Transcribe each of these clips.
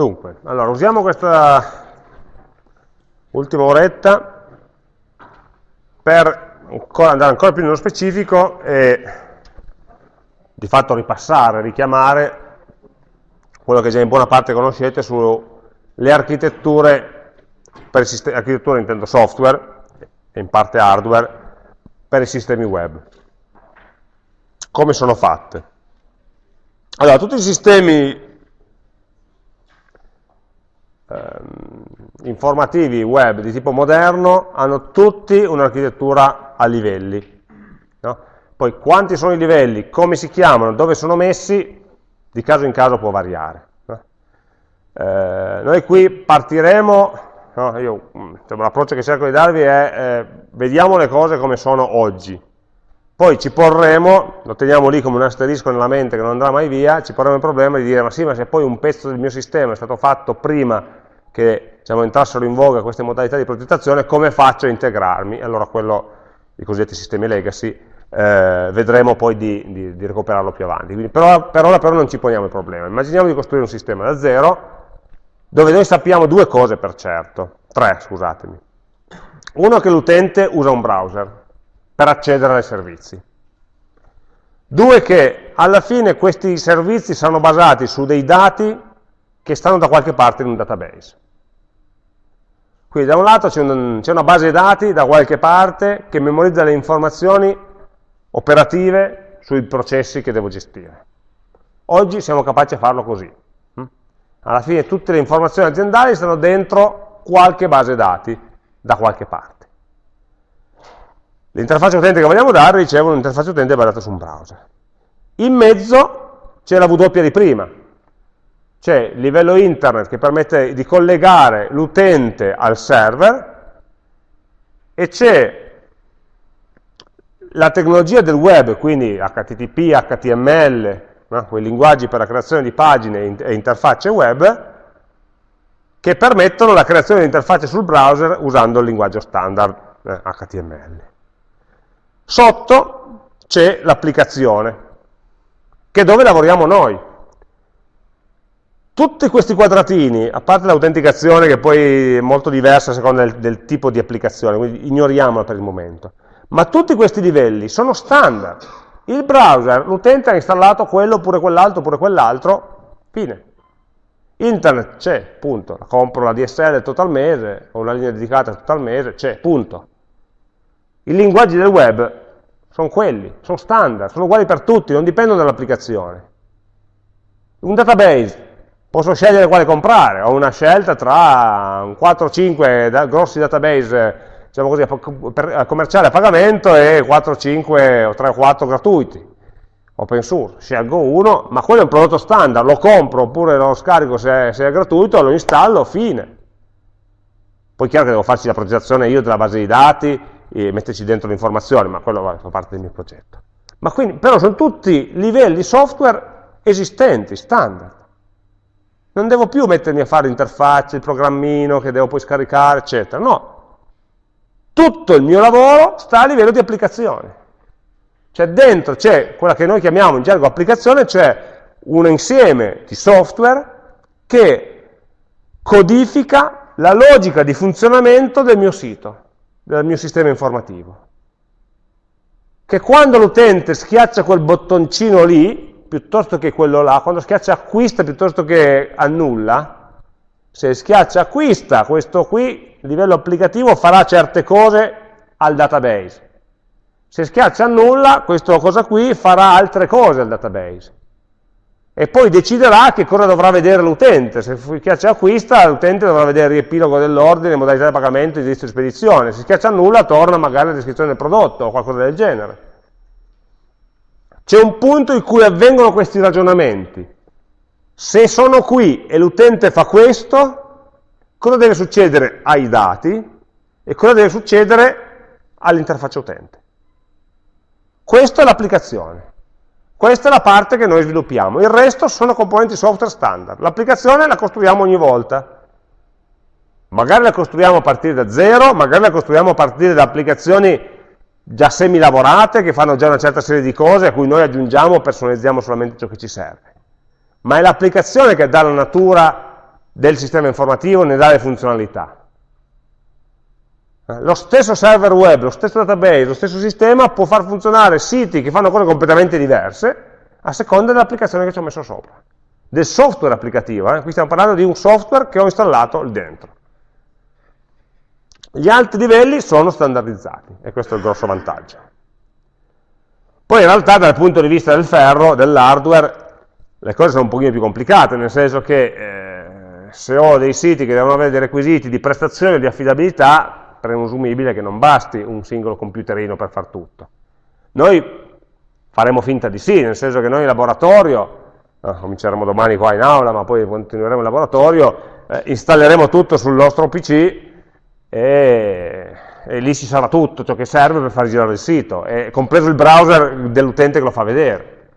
Dunque, allora usiamo questa ultima oretta per andare ancora più nello specifico e di fatto ripassare, richiamare quello che già in buona parte conoscete sulle architetture, per architetture intendo software e in parte hardware, per i sistemi web. Come sono fatte? Allora, tutti i sistemi informativi web di tipo moderno hanno tutti un'architettura a livelli. No? Poi quanti sono i livelli, come si chiamano, dove sono messi, di caso in caso può variare. No? Eh, noi qui partiremo, no, l'approccio che cerco di darvi è eh, vediamo le cose come sono oggi, poi ci porremo, lo teniamo lì come un asterisco nella mente che non andrà mai via, ci porremo il problema di dire ma sì, ma se poi un pezzo del mio sistema è stato fatto prima che diciamo, entrassero in voga queste modalità di progettazione, come faccio a integrarmi? Allora quello, i cosiddetti sistemi legacy, eh, vedremo poi di, di, di, recuperarlo più avanti. Quindi, però, per ora però non ci poniamo il problema. Immaginiamo di costruire un sistema da zero, dove noi sappiamo due cose per certo, tre scusatemi. Uno è che l'utente usa un browser per accedere ai servizi. Due che alla fine questi servizi saranno basati su dei dati che stanno da qualche parte in un database. Quindi da un lato c'è un, una base dati da qualche parte che memorizza le informazioni operative sui processi che devo gestire. Oggi siamo capaci a farlo così. Hm? Alla fine tutte le informazioni aziendali stanno dentro qualche base dati da qualche parte. L'interfaccia utente che vogliamo dare, ricevo un'interfaccia utente basata su un browser. In mezzo c'è la W di prima, c'è il livello internet che permette di collegare l'utente al server e c'è la tecnologia del web, quindi HTTP, HTML, no? quei linguaggi per la creazione di pagine e interfacce web, che permettono la creazione di interfacce sul browser usando il linguaggio standard eh, HTML. Sotto c'è l'applicazione, che è dove lavoriamo noi, tutti questi quadratini, a parte l'autenticazione che poi è molto diversa a seconda del, del, tipo di applicazione, quindi ignoriamola per il momento, ma tutti questi livelli sono standard. Il browser, l'utente ha installato quello oppure quell'altro oppure quell'altro, fine. Internet c'è, punto. Compro la DSL tutto il mese, o una linea dedicata tutto il mese, c'è, punto. I linguaggi del web sono quelli, sono standard, sono uguali per tutti, non dipendono dall'applicazione. Un database posso scegliere quale comprare, ho una scelta tra 4-5 da, grossi database diciamo così, per, commerciali a pagamento e 4-5 o 3-4 gratuiti, open source, scelgo uno, ma quello è un prodotto standard, lo compro oppure lo scarico se è, se è gratuito, lo installo, fine. Poi è chiaro che devo farci la progettazione io della base di dati e metterci dentro le informazioni, ma quello fa parte del mio progetto. Ma quindi, però sono tutti livelli software esistenti, standard. Non devo più mettermi a fare l'interfaccia, il programmino che devo poi scaricare, eccetera. No. Tutto il mio lavoro sta a livello di applicazione. Cioè dentro c'è quella che noi chiamiamo in gergo applicazione, cioè un insieme di software che codifica la logica di funzionamento del mio sito, del mio sistema informativo. Che quando l'utente schiaccia quel bottoncino lì, piuttosto che quello là, quando schiaccia acquista piuttosto che annulla, se schiaccia acquista, questo qui, a livello applicativo, farà certe cose al database. Se schiaccia annulla, questa cosa qui farà altre cose al database. E poi deciderà che cosa dovrà vedere l'utente. Se schiaccia acquista, l'utente dovrà vedere il riepilogo dell'ordine, modalità di pagamento, indirizzo di spedizione. Se schiaccia annulla, torna magari alla descrizione del prodotto o qualcosa del genere. C'è un punto in cui avvengono questi ragionamenti. Se sono qui e l'utente fa questo, cosa deve succedere ai dati e cosa deve succedere all'interfaccia utente? Questa è l'applicazione. Questa è la parte che noi sviluppiamo. Il resto sono componenti software standard. L'applicazione la costruiamo ogni volta. Magari la costruiamo a partire da zero, magari la costruiamo a partire da applicazioni già semi-lavorate, che fanno già una certa serie di cose a cui noi aggiungiamo o personalizziamo solamente ciò che ci serve. Ma è l'applicazione che dà la natura del sistema informativo ne dà le funzionalità. Eh, lo stesso server web, lo stesso database, lo stesso sistema può far funzionare siti che fanno cose completamente diverse a seconda dell'applicazione che ci ho messo sopra, del software applicativo. Eh? Qui stiamo parlando di un software che ho installato lì dentro. Gli altri livelli sono standardizzati e questo è il grosso vantaggio. Poi in realtà dal punto di vista del ferro, dell'hardware, le cose sono un pochino più complicate, nel senso che eh, se ho dei siti che devono avere dei requisiti di prestazione e di affidabilità, presumibile che non basti un singolo computerino per far tutto. Noi faremo finta di sì, nel senso che noi in laboratorio, eh, cominceremo domani qua in aula, ma poi continueremo in laboratorio, eh, installeremo tutto sul nostro PC e, e, lì ci sarà tutto ciò che serve per far girare il sito, e, compreso il browser dell'utente che lo fa vedere,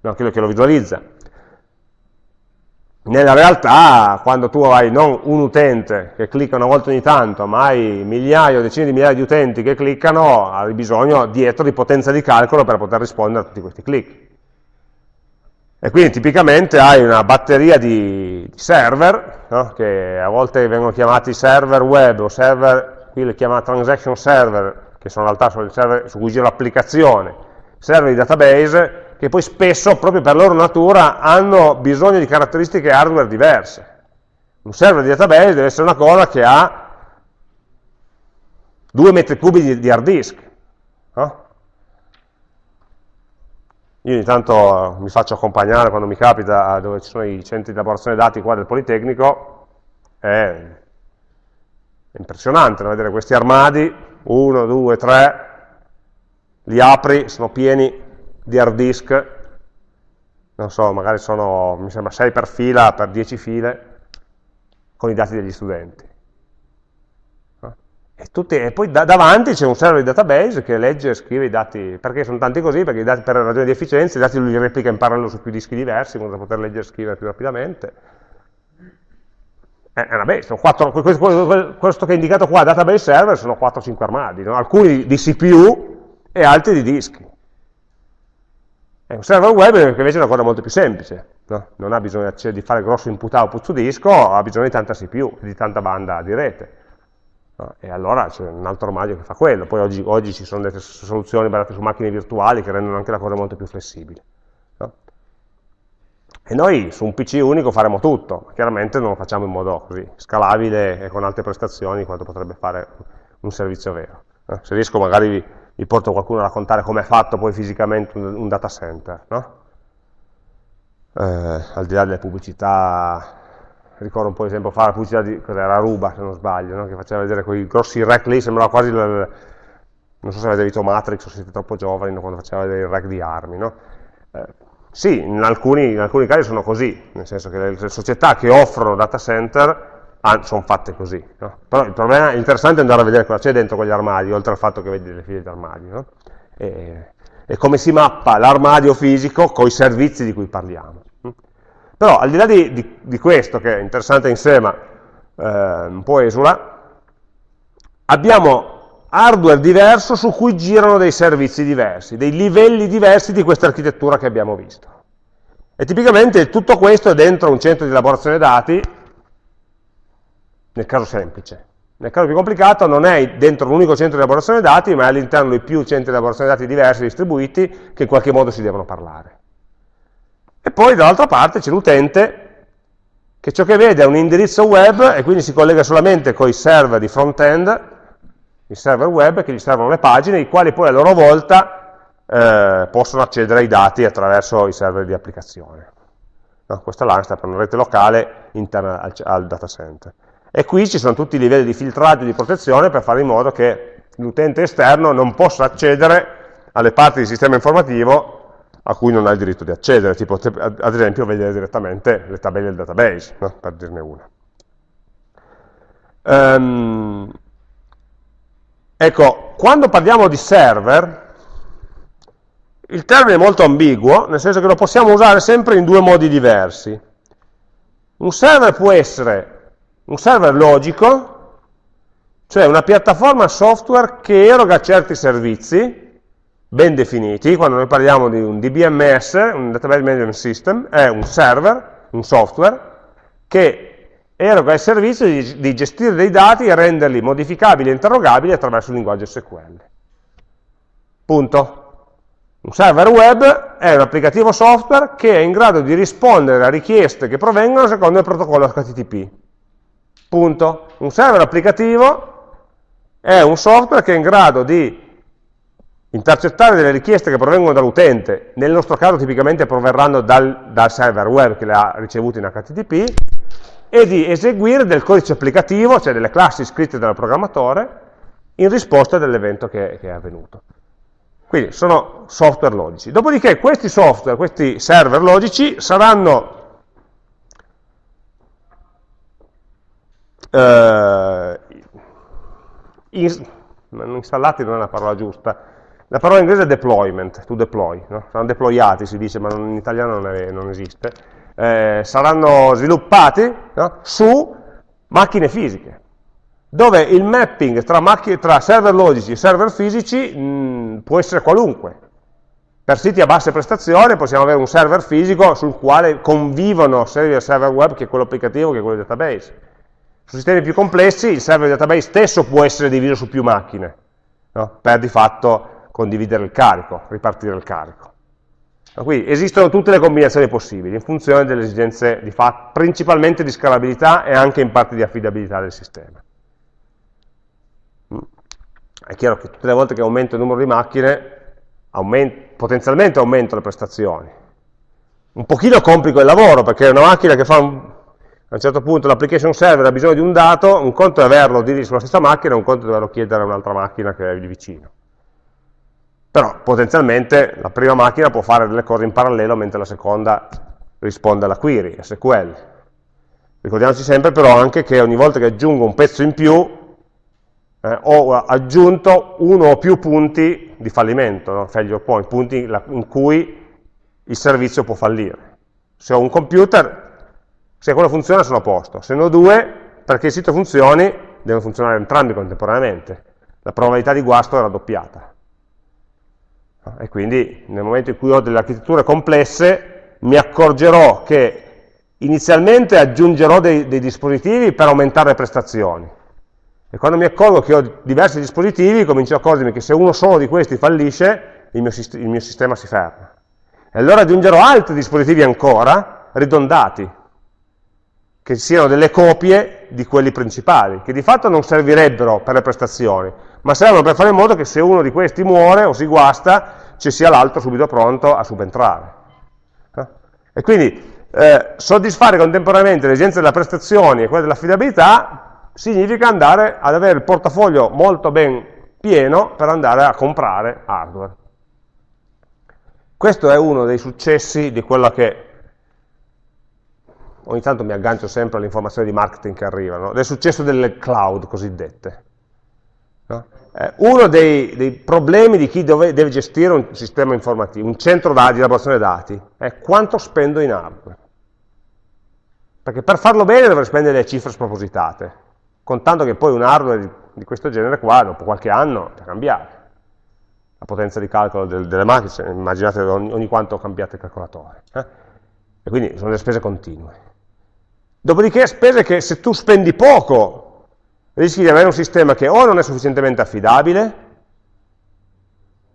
no, quello che lo visualizza. Nella realtà, quando tu hai non un utente che clicca una volta ogni tanto, ma hai migliaia o decine di migliaia di utenti che cliccano, hai bisogno dietro di potenza di calcolo per poter rispondere a tutti questi click. E quindi tipicamente hai una batteria di, server, no? che a volte vengono chiamati server web o server, qui li chiama transaction server, che sono in realtà sono il server su cui gira l'applicazione, server di database, che poi spesso, proprio per loro natura, hanno bisogno di caratteristiche hardware diverse. Un server di database deve essere una cosa che ha 2 metri cubi di hard disk. Io ogni tanto mi faccio accompagnare quando mi capita dove ci sono i centri di elaborazione dati qua del Politecnico, è impressionante vedere questi armadi, 1, 2, 3, li apri, sono pieni di hard disk, non so, magari sono, mi sembra 6 per fila, per 10 file, con i dati degli studenti. E, tutti, e, poi da, davanti c'è un server di database che legge e scrive i dati, perché sono tanti così? Perché dati, per ragioni di efficienza i dati li replica in parallelo su più dischi diversi, in modo da poter leggere e scrivere più rapidamente. È una bestia, quattro, questo che è indicato qua, database server, sono 4-5 armadi, no? alcuni di CPU e altri di dischi. È un server web che invece è una cosa molto più semplice, no? non ha bisogno di fare grosso input-output su disco, ha bisogno di tanta CPU, di tanta banda di rete. E allora c'è un altro armadio che fa quello. Poi oggi, oggi, ci sono delle soluzioni basate su macchine virtuali che rendono anche la cosa molto più flessibile. No? E noi su un PC unico faremo tutto, ma chiaramente non lo facciamo in modo così scalabile e con alte prestazioni quanto potrebbe fare un servizio vero. No? Se riesco magari vi, vi porto qualcuno a raccontare come è fatto poi fisicamente un, un data center, no? eh, al di là delle pubblicità, ricordo un po' di tempo fa la pubblicità di, cos'era, Aruba se non sbaglio, no? che faceva vedere quei grossi rack lì, sembrava quasi, il, non so se avete visto Matrix o siete troppo giovani no? quando faceva vedere il rack di armi, no? eh, sì, in alcuni, in alcuni, casi sono così, nel senso che le, società che offrono data center sono fatte così. Però il problema interessante è andare a vedere cosa c'è dentro quegli armadi, oltre al fatto che vedi le file di armadi. E, e, come si mappa l'armadio fisico con i servizi di cui parliamo. Però al di là di, di, di questo, che è interessante in sé, ma eh, un po' esula, abbiamo hardware diverso su cui girano dei servizi diversi, dei livelli diversi di questa architettura che abbiamo visto. E tipicamente tutto questo è dentro un centro di elaborazione dati nel caso semplice. Nel caso più complicato non è dentro un unico centro di elaborazione dati, ma è all'interno di più centri di elaborazione dati diversi, distribuiti, che in qualche modo si devono parlare. E poi dall'altra parte c'è l'utente che ciò che vede è un indirizzo web e quindi si collega solamente con i server di front-end, i server web che gli servono le pagine, i quali poi a loro volta eh, possono accedere ai dati attraverso i server di applicazione. No, questa LAN sta per una rete locale interna al, al data center. E qui ci sono tutti i livelli di filtraggio e di protezione per fare in modo che l'utente esterno non possa accedere alle parti del sistema informativo a cui non ha il diritto di accedere, tipo ad esempio vedere direttamente le tabelle del database, no? per dirne una. Um, ecco, quando parliamo di server, il termine è molto ambiguo, nel senso che lo possiamo usare sempre in due modi diversi. Un server può essere un server logico, cioè una piattaforma software che eroga certi servizi, ben definiti, quando noi parliamo di un DBMS, un Database Management System, è un server, un software, che eroga il servizio di, di gestire dei dati e renderli modificabili e interrogabili attraverso il linguaggio SQL. Punto. Un server web è un applicativo software che è in grado di rispondere a richieste che provengono secondo il protocollo HTTP. Punto. Un server applicativo è un software che è in grado di intercettare delle richieste che provengono dall'utente, nel nostro caso tipicamente proverranno dal, dal, server web che le ha ricevute in HTTP, e di eseguire del codice applicativo, cioè delle classi scritte dal programmatore, in risposta dell'evento che, che, è avvenuto. Quindi sono software logici. Dopodiché questi software, questi server logici, saranno eh, installati non è la parola giusta, la parola inglese è deployment, to deploy, no? saranno deployati si dice, ma in italiano non, è, non esiste, eh, saranno sviluppati no? su macchine fisiche, dove il mapping tra, tra server logici e server fisici mh, può essere qualunque. Per siti a basse prestazioni possiamo avere un server fisico sul quale convivono sia server web che quello applicativo che quello database su sistemi più complessi il server database stesso può essere diviso su più macchine, no? per di fatto condividere il carico, ripartire il carico. Qui esistono tutte le combinazioni possibili in funzione delle esigenze di fatto, principalmente di scalabilità e anche in parte di affidabilità del sistema. Mm. È chiaro che tutte le volte che aumento il numero di macchine, aumento, potenzialmente aumento le prestazioni. Un pochino complico il lavoro, perché una macchina che fa un, a un certo punto l'application server ha bisogno di un dato, un conto è averlo sulla stessa macchina, un conto è doverlo chiedere a un'altra macchina che è lì vicino. Però potenzialmente la prima macchina può fare delle cose in parallelo mentre la seconda risponde alla query, SQL. Ricordiamoci sempre però anche che ogni volta che aggiungo un pezzo in più eh, ho aggiunto uno o più punti di fallimento, no? failure point, punti in cui il servizio può fallire. Se ho un computer se quello funziona sono a posto, se ne ho due, perché il sito funzioni, devono funzionare entrambi contemporaneamente. La probabilità di guasto è raddoppiata. E quindi nel momento in cui ho delle architetture complesse, mi accorgerò che inizialmente aggiungerò dei, dei dispositivi per aumentare le prestazioni. E quando mi accorgo che ho diversi dispositivi, comincio a accorgermi che se uno solo di questi fallisce, il mio, il mio sistema si ferma. E allora aggiungerò altri dispositivi ancora, ridondati, che siano delle copie di quelli principali, che di fatto non servirebbero per le prestazioni, ma servono per fare in modo che se uno di questi muore o si guasta, ci sia l'altro subito pronto a subentrare. Eh? E quindi eh, soddisfare contemporaneamente le esigenze della prestazione e quelle dell'affidabilità significa andare ad avere il portafoglio molto ben pieno per andare a comprare hardware. Questo è uno dei successi di quella che ogni tanto mi aggancio sempre alle informazioni di marketing che arrivano, del successo delle cloud cosiddette. No? Eh, uno dei, dei, problemi di chi dove, deve gestire un sistema informativo, un centro di elaborazione dati, è quanto spendo in hardware. Perché per farlo bene dovrei spendere delle cifre spropositate, contando che poi un hardware di, questo genere qua, dopo qualche anno, è cambiato. La potenza di calcolo del, delle macchine, immaginate ogni, ogni quanto cambiate il calcolatore. Eh? E quindi sono delle spese continue. Dopodiché spese che se tu spendi poco rischi di avere un sistema che o non è sufficientemente affidabile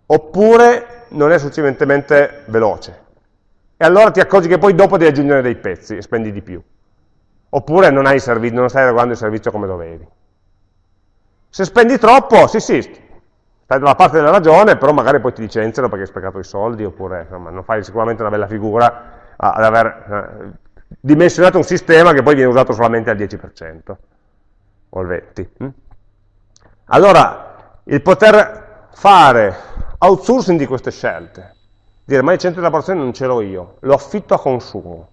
oppure non è sufficientemente veloce. E allora ti accorgi che poi dopo devi aggiungere dei pezzi e spendi di più. Oppure non, non stai regolando il servizio come dovevi. Se spendi troppo, sì sì, stai dalla parte della ragione, però magari poi ti licenziano perché hai sprecato i soldi, oppure insomma, non fai sicuramente una bella figura ad aver eh, dimensionato un sistema che poi viene usato solamente al 10% o al 20%. Hm? Allora, il poter fare outsourcing di queste scelte, dire ma il centro di elaborazione non ce l'ho io, lo affitto a consumo.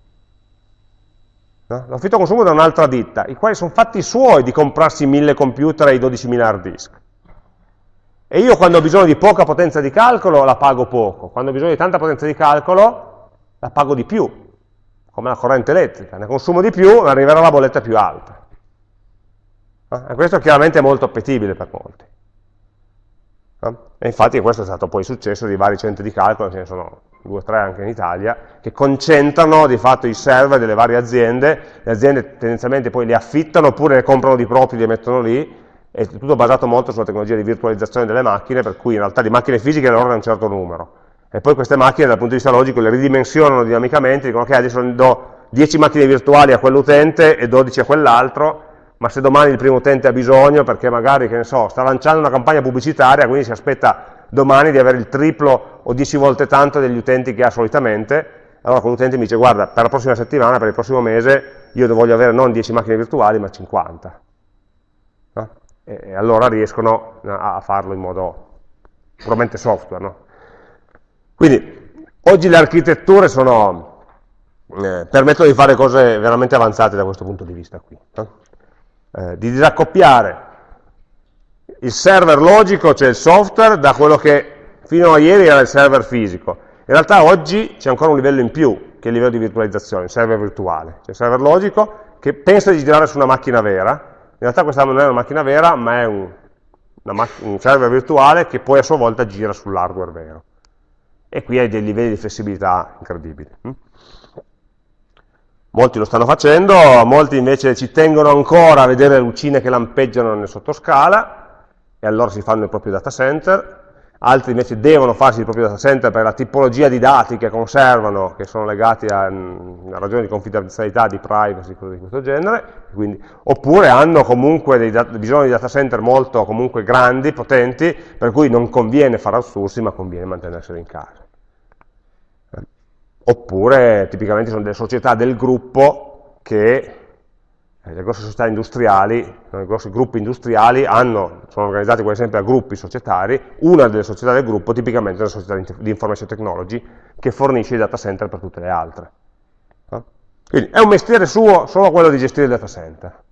No? Lo affitto a consumo da un'altra ditta, i quali sono fatti suoi di comprarsi 1000 computer e i 12.000 hard disk. E io quando ho bisogno di poca potenza di calcolo la pago poco, quando ho bisogno di tanta potenza di calcolo la pago di più, come la corrente elettrica, ne consumo di più, arriverà la bolletta più alta. Eh? E questo chiaramente è molto appetibile per molti. Eh? E infatti questo è stato poi successo di vari centri di calcolo, ce ne sono due o tre anche in Italia, che concentrano di fatto i server delle varie aziende, le aziende tendenzialmente poi li affittano oppure ne comprano di propri e li mettono lì, è tutto basato molto sulla tecnologia di virtualizzazione delle macchine, per cui in realtà di macchine fisiche ne ordina un certo numero, e poi queste macchine dal punto di vista logico le ridimensionano dinamicamente, dicono ok adesso do 10 macchine virtuali a quell'utente e 12 a quell'altro, ma se domani il primo utente ha bisogno perché magari, che ne so, sta lanciando una campagna pubblicitaria, quindi si aspetta domani di avere il triplo o 10 volte tanto degli utenti che ha solitamente, allora quell'utente mi dice guarda, per la prossima settimana, per il prossimo mese, io voglio avere non 10 macchine virtuali, ma 50. No? E, e, allora riescono a farlo in modo puramente software. No? Quindi, oggi le architetture sono, eh, permettono di fare cose veramente avanzate da questo punto di vista qui. No? Eh, di disaccoppiare il server logico, cioè il software, da quello che fino a ieri era il server fisico. In realtà oggi c'è ancora un livello in più, che è il livello di virtualizzazione, il server virtuale. C'è il server logico che pensa di girare su una macchina vera, in realtà questa non è una macchina vera, ma è un, un server virtuale che poi a sua volta gira sull'hardware vero. E qui hai dei livelli di flessibilità incredibili. Molti lo stanno facendo, molti invece ci tengono ancora a vedere le lucine che lampeggiano nel sottoscala, e allora si fanno il proprio data center, altri invece devono farsi il proprio data center per la tipologia di dati che conservano, che sono legati a una ragione di confidenzialità, di privacy, cose di questo genere, quindi, oppure hanno comunque dei bisogno di data center molto grandi, potenti, per cui non conviene fare outsourcing, ma conviene mantenerseli in casa. Oppure tipicamente sono delle società del gruppo che eh, le grosse società industriali, i grossi gruppi industriali hanno, sono organizzati come sempre a gruppi societari, una delle società del gruppo tipicamente è una società di information technology che fornisce i data center per tutte le altre. Quindi è un mestiere suo solo quello di gestire il data center.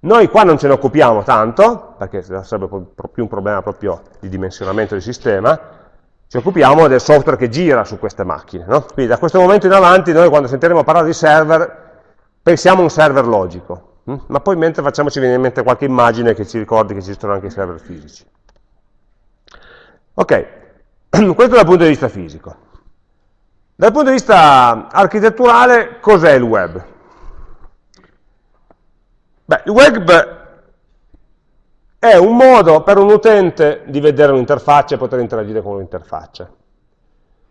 Noi qua non ce ne occupiamo tanto, perché sarebbe più un problema proprio di dimensionamento del sistema, ci occupiamo del software che gira su queste macchine. No? Quindi da questo momento in avanti noi quando sentiremo parlare di server pensiamo a un server logico, hm? ma poi mentre facciamoci venire in mente qualche immagine che ci ricordi che esistono anche i server fisici. Ok, questo dal punto di vista fisico. Dal punto di vista architetturale, cos'è il web? Beh, il web è un modo per un utente di vedere un'interfaccia e poter interagire con un'interfaccia.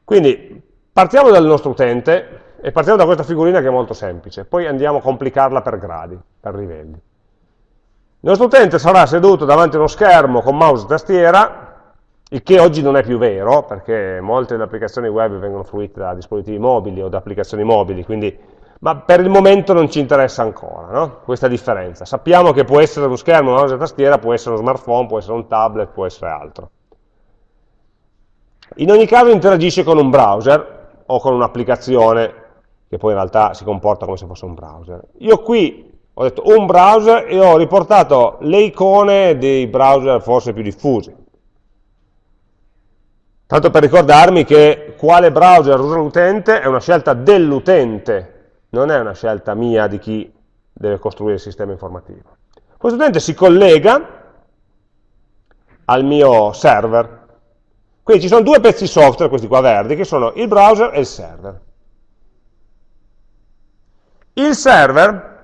Quindi partiamo dal nostro utente, e partiamo da questa figurina che è molto semplice, poi andiamo a complicarla per gradi, per livelli. Il nostro utente sarà seduto davanti a uno schermo con mouse e tastiera, il che oggi non è più vero, perché molte delle applicazioni web vengono fruite da dispositivi mobili o da applicazioni mobili, quindi, ma per il momento non ci interessa ancora no? questa differenza. Sappiamo che può essere uno schermo, mouse e tastiera, può essere uno smartphone, può essere un tablet, può essere altro. In ogni caso interagisce con un browser o con un'applicazione che poi in realtà si comporta come se fosse un browser. Io qui ho detto un browser e ho riportato le icone dei browser forse più diffusi. Tanto per ricordarmi che quale browser usa l'utente è una scelta dell'utente, non è una scelta mia di chi deve costruire il sistema informativo. Questo utente si collega al mio server. Quindi ci sono due pezzi software, questi qua verdi, che sono il browser e il server. Il server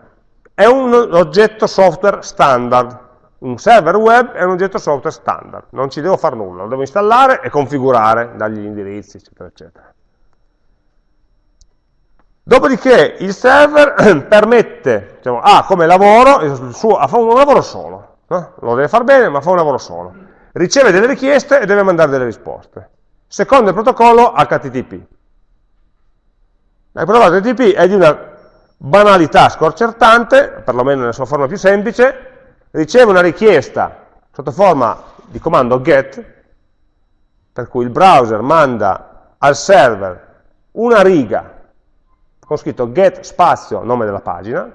è un oggetto software standard, un server web è un oggetto software standard, non ci devo fare nulla, lo devo installare e configurare, dargli gli indirizzi, eccetera, eccetera. Dopodiché il server permette, diciamo, ah, come lavoro, suo, fa un lavoro solo, no? lo deve fare bene, ma fa un lavoro solo. Riceve delle richieste e deve mandare delle risposte. Secondo il protocollo HTTP. Il protocollo HTTP è di una banalità sconcertante, perlomeno nella sua forma più semplice, riceve una richiesta sotto forma di comando get, per cui il browser manda al server una riga con scritto get spazio nome della pagina,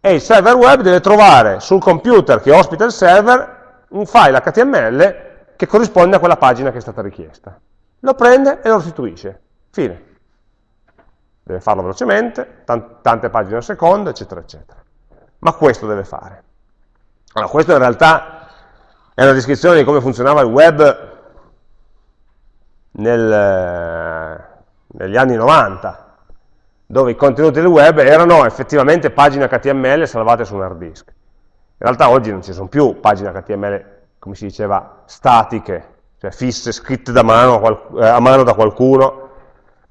e il server web deve trovare sul computer che ospita il server un file HTML che corrisponde a quella pagina che è stata richiesta. Lo prende e lo restituisce. Fine deve farlo velocemente, tante pagine al secondo, eccetera, eccetera. Ma questo deve fare. Allora, questo in realtà è una descrizione di come funzionava il web nel, negli anni 90, dove i contenuti del web erano effettivamente pagine HTML salvate su un hard disk. In realtà oggi non ci sono più pagine HTML, come si diceva, statiche, cioè fisse, scritte mano, eh, a mano da qualcuno,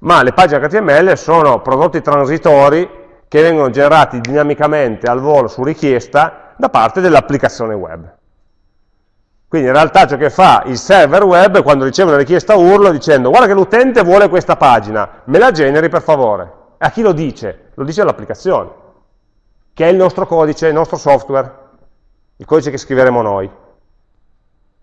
ma le pagine HTML sono prodotti transitori che vengono generati dinamicamente al volo su richiesta da parte dell'applicazione web. Quindi in realtà ciò che fa il server web quando riceve una richiesta URL dicendo guarda che l'utente vuole questa pagina, me la generi per favore. A chi lo dice? Lo dice all'applicazione, che è il nostro codice, il nostro software, il codice che scriveremo noi.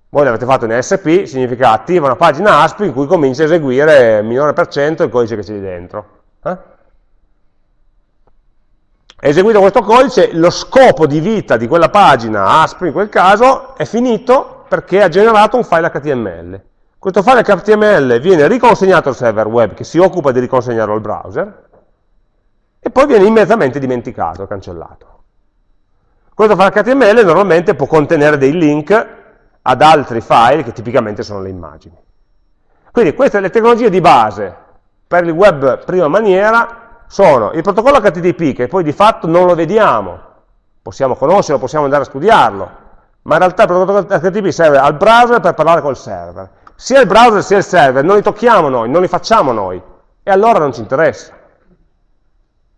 Voi l'avete fatto in ASP, significa attiva una pagina ASP in cui comincia a eseguire minore per cento il codice che c'è dentro. Eh? Eseguito questo codice, lo scopo di vita di quella pagina ASP in quel caso è finito perché ha generato un file HTML. Questo file HTML viene riconsegnato al server web che si occupa di riconsegnarlo al browser e poi viene immediatamente dimenticato, cancellato. Questo file HTML normalmente può contenere dei link ad altri file che tipicamente sono le immagini. Quindi queste le tecnologie di base per il web prima maniera sono il protocollo HTTP che poi di fatto non lo vediamo, possiamo conoscerlo, possiamo andare a studiarlo, ma in realtà il protocollo HTTP serve al browser per parlare col server. Sia il browser sia il server non li tocchiamo noi, non li facciamo noi, e allora non ci interessa.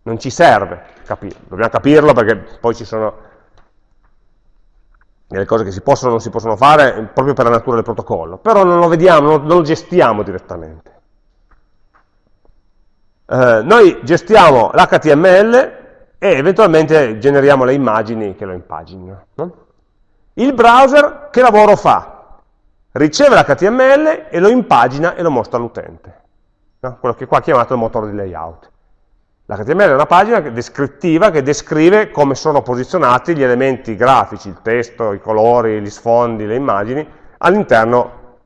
Non ci serve capirlo, dobbiamo capirlo perché poi ci sono delle cose che si possono o non si possono fare proprio per la natura del protocollo, però non lo vediamo, non, lo gestiamo direttamente. Eh, noi gestiamo l'HTML e eventualmente generiamo le immagini che lo impaginino. No? Il browser che lavoro fa? Riceve l'HTML e lo impagina e lo mostra all'utente. No? Quello che qua è chiamato il motore di layout. L'HTML è una pagina descrittiva che descrive come sono posizionati gli elementi grafici, il testo, i colori, gli sfondi, le immagini, all'interno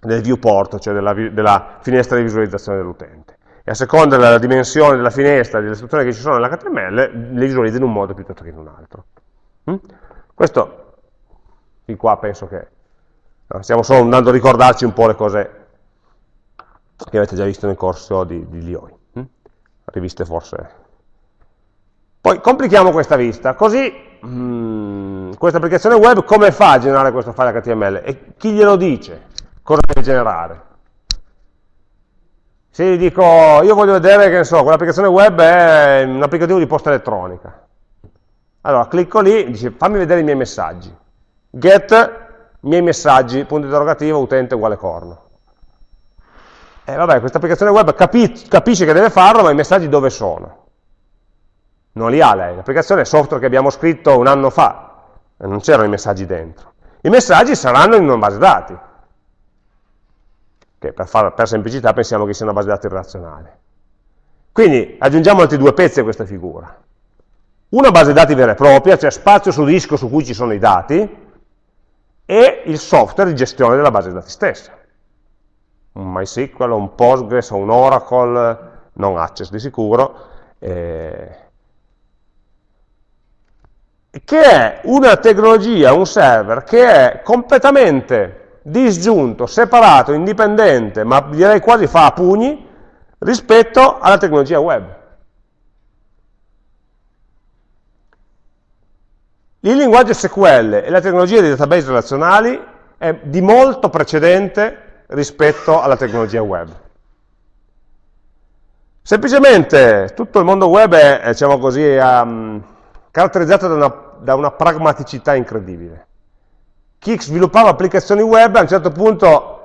del viewport, cioè della, della finestra di visualizzazione dell'utente. E a seconda della dimensione della finestra delle istruzioni che ci sono nell'HTML, le visualizza in un modo piuttosto che in un altro. Mm? Questo Fin qua penso che stiamo solo andando a ricordarci un po' le cose che avete già visto nel corso di, di Lioi. Hm? Riviste forse. Poi complichiamo questa vista, così hmm, questa applicazione web come fa a generare questo file HTML? E chi glielo dice? Cosa deve generare? Se gli dico, io voglio vedere, che ne so, quell'applicazione web è un applicativo di posta elettronica. Allora, clicco lì, dice, fammi vedere i miei messaggi get miei messaggi, punto interrogativo, utente uguale corno. E eh, vabbè, questa applicazione web capi capisce che deve farlo, ma i messaggi dove sono? Non li ha lei, l'applicazione è software che abbiamo scritto un anno fa, non c'erano i messaggi dentro. I messaggi saranno in una base dati, che per, far, per semplicità pensiamo che sia una base dati relazionale. Quindi aggiungiamo altri due pezzi a questa figura. Una base dati vera e propria, cioè spazio su disco su cui ci sono i dati, e il software di gestione della base dati stessa. Un MySQL, un Postgres, un Oracle, non Access di sicuro, eh, che è una tecnologia, un server, che è completamente disgiunto, separato, indipendente, ma direi quasi fa a pugni, rispetto alla tecnologia web. Il linguaggio SQL e la tecnologia dei database relazionali è di molto precedente rispetto alla tecnologia web. Semplicemente tutto il mondo web è, diciamo così, um, caratterizzato da una, da una, pragmaticità incredibile. Chi sviluppava applicazioni web a un certo punto,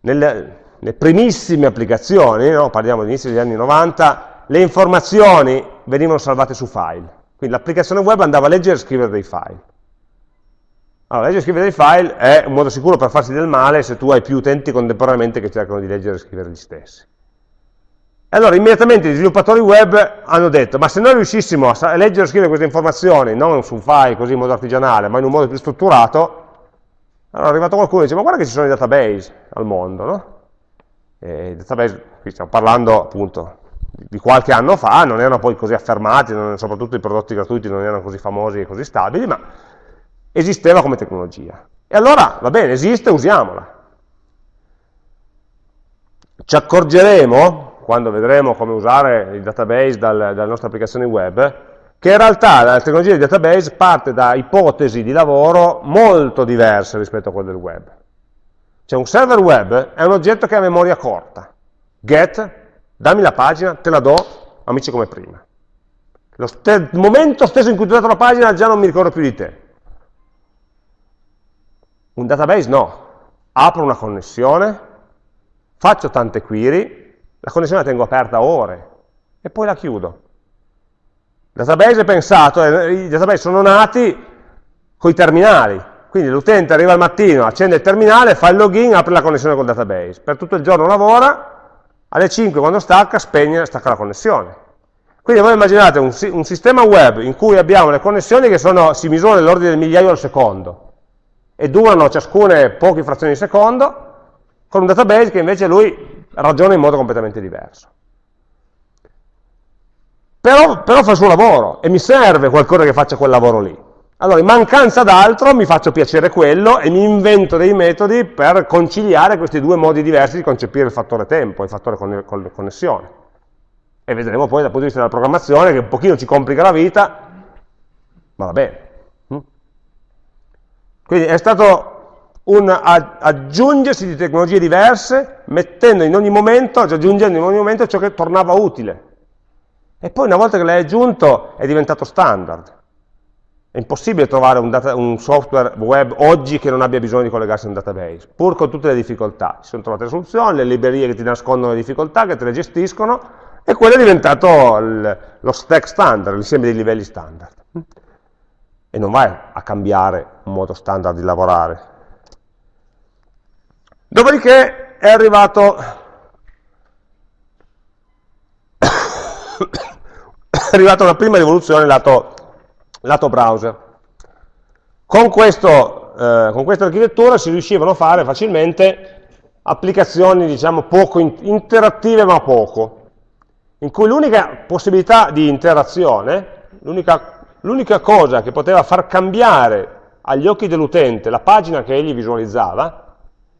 nelle, nelle primissime applicazioni, no? parliamo all'inizio degli anni 90, le informazioni venivano salvate su file quindi l'applicazione web andava a leggere e scrivere dei file. Allora, leggere e scrivere dei file è un modo sicuro per farsi del male se tu hai più utenti contemporaneamente che cercano di leggere e scrivere gli stessi. E allora immediatamente gli sviluppatori web hanno detto, ma se noi riuscissimo a leggere e scrivere queste informazioni, non su un file così in modo artigianale, ma in un modo più strutturato, allora è arrivato qualcuno e dice, ma guarda che ci sono i database al mondo, no? E i database, qui stiamo parlando appunto di qualche anno fa, non erano poi così affermati, non, soprattutto i prodotti gratuiti non erano così famosi e così stabili, ma esisteva come tecnologia. E allora, va bene, esiste, usiamola. ci accorgeremo, quando vedremo come usare il database dal, dalle nostre applicazioni web, che in realtà la tecnologia di database parte da ipotesi di lavoro molto diverse rispetto a quelle del web. Cioè un server web è un oggetto che ha memoria corta. Get, dammi la pagina, te la do, amici come prima. Lo il momento stesso in cui ti ho dato la pagina già non mi ricordo più di te. Un database no. Apro una connessione, faccio tante query, la connessione la tengo aperta ore e poi la chiudo. Il database è pensato, eh, i database sono nati con i terminali, quindi l'utente arriva al mattino, accende il terminale, fa il login, apre la connessione col database. Per tutto il giorno lavora, alle 5 quando stacca, spegne, stacca la connessione. Quindi voi immaginate un, un, sistema web in cui abbiamo le connessioni che sono, si misurano nell'ordine del migliaio al secondo e durano ciascune poche frazioni di secondo, con un database che invece lui ragiona in modo completamente diverso. Però, però fa il suo lavoro e mi serve qualcosa che faccia quel lavoro lì. Allora, in mancanza d'altro mi faccio piacere quello e mi invento dei metodi per conciliare questi due modi diversi di concepire il fattore tempo, il fattore connessione e vedremo poi dal punto di vista della programmazione che un pochino ci complica la vita, ma va bene. Mm? Quindi è stato un aggiungersi di tecnologie diverse, mettendo in ogni momento, aggiungendo in ogni momento ciò che tornava utile. E poi una volta che l'hai aggiunto è diventato standard. È impossibile trovare un, data, un, software web oggi che non abbia bisogno di collegarsi a un database, pur con tutte le difficoltà. Si sono trovate soluzioni, le librerie che ti nascondono le difficoltà, che te le gestiscono, e quello è diventato il, lo stack standard, l'insieme dei livelli standard. E non vai a cambiare un modo standard di lavorare. Dopodiché è arrivato è arrivata una prima rivoluzione lato, lato browser. Con, questo, eh, con, questa architettura si riuscivano a fare facilmente applicazioni, diciamo, poco in, interattive ma poco in cui l'unica possibilità di interazione, l'unica cosa che poteva far cambiare agli occhi dell'utente la pagina che egli visualizzava,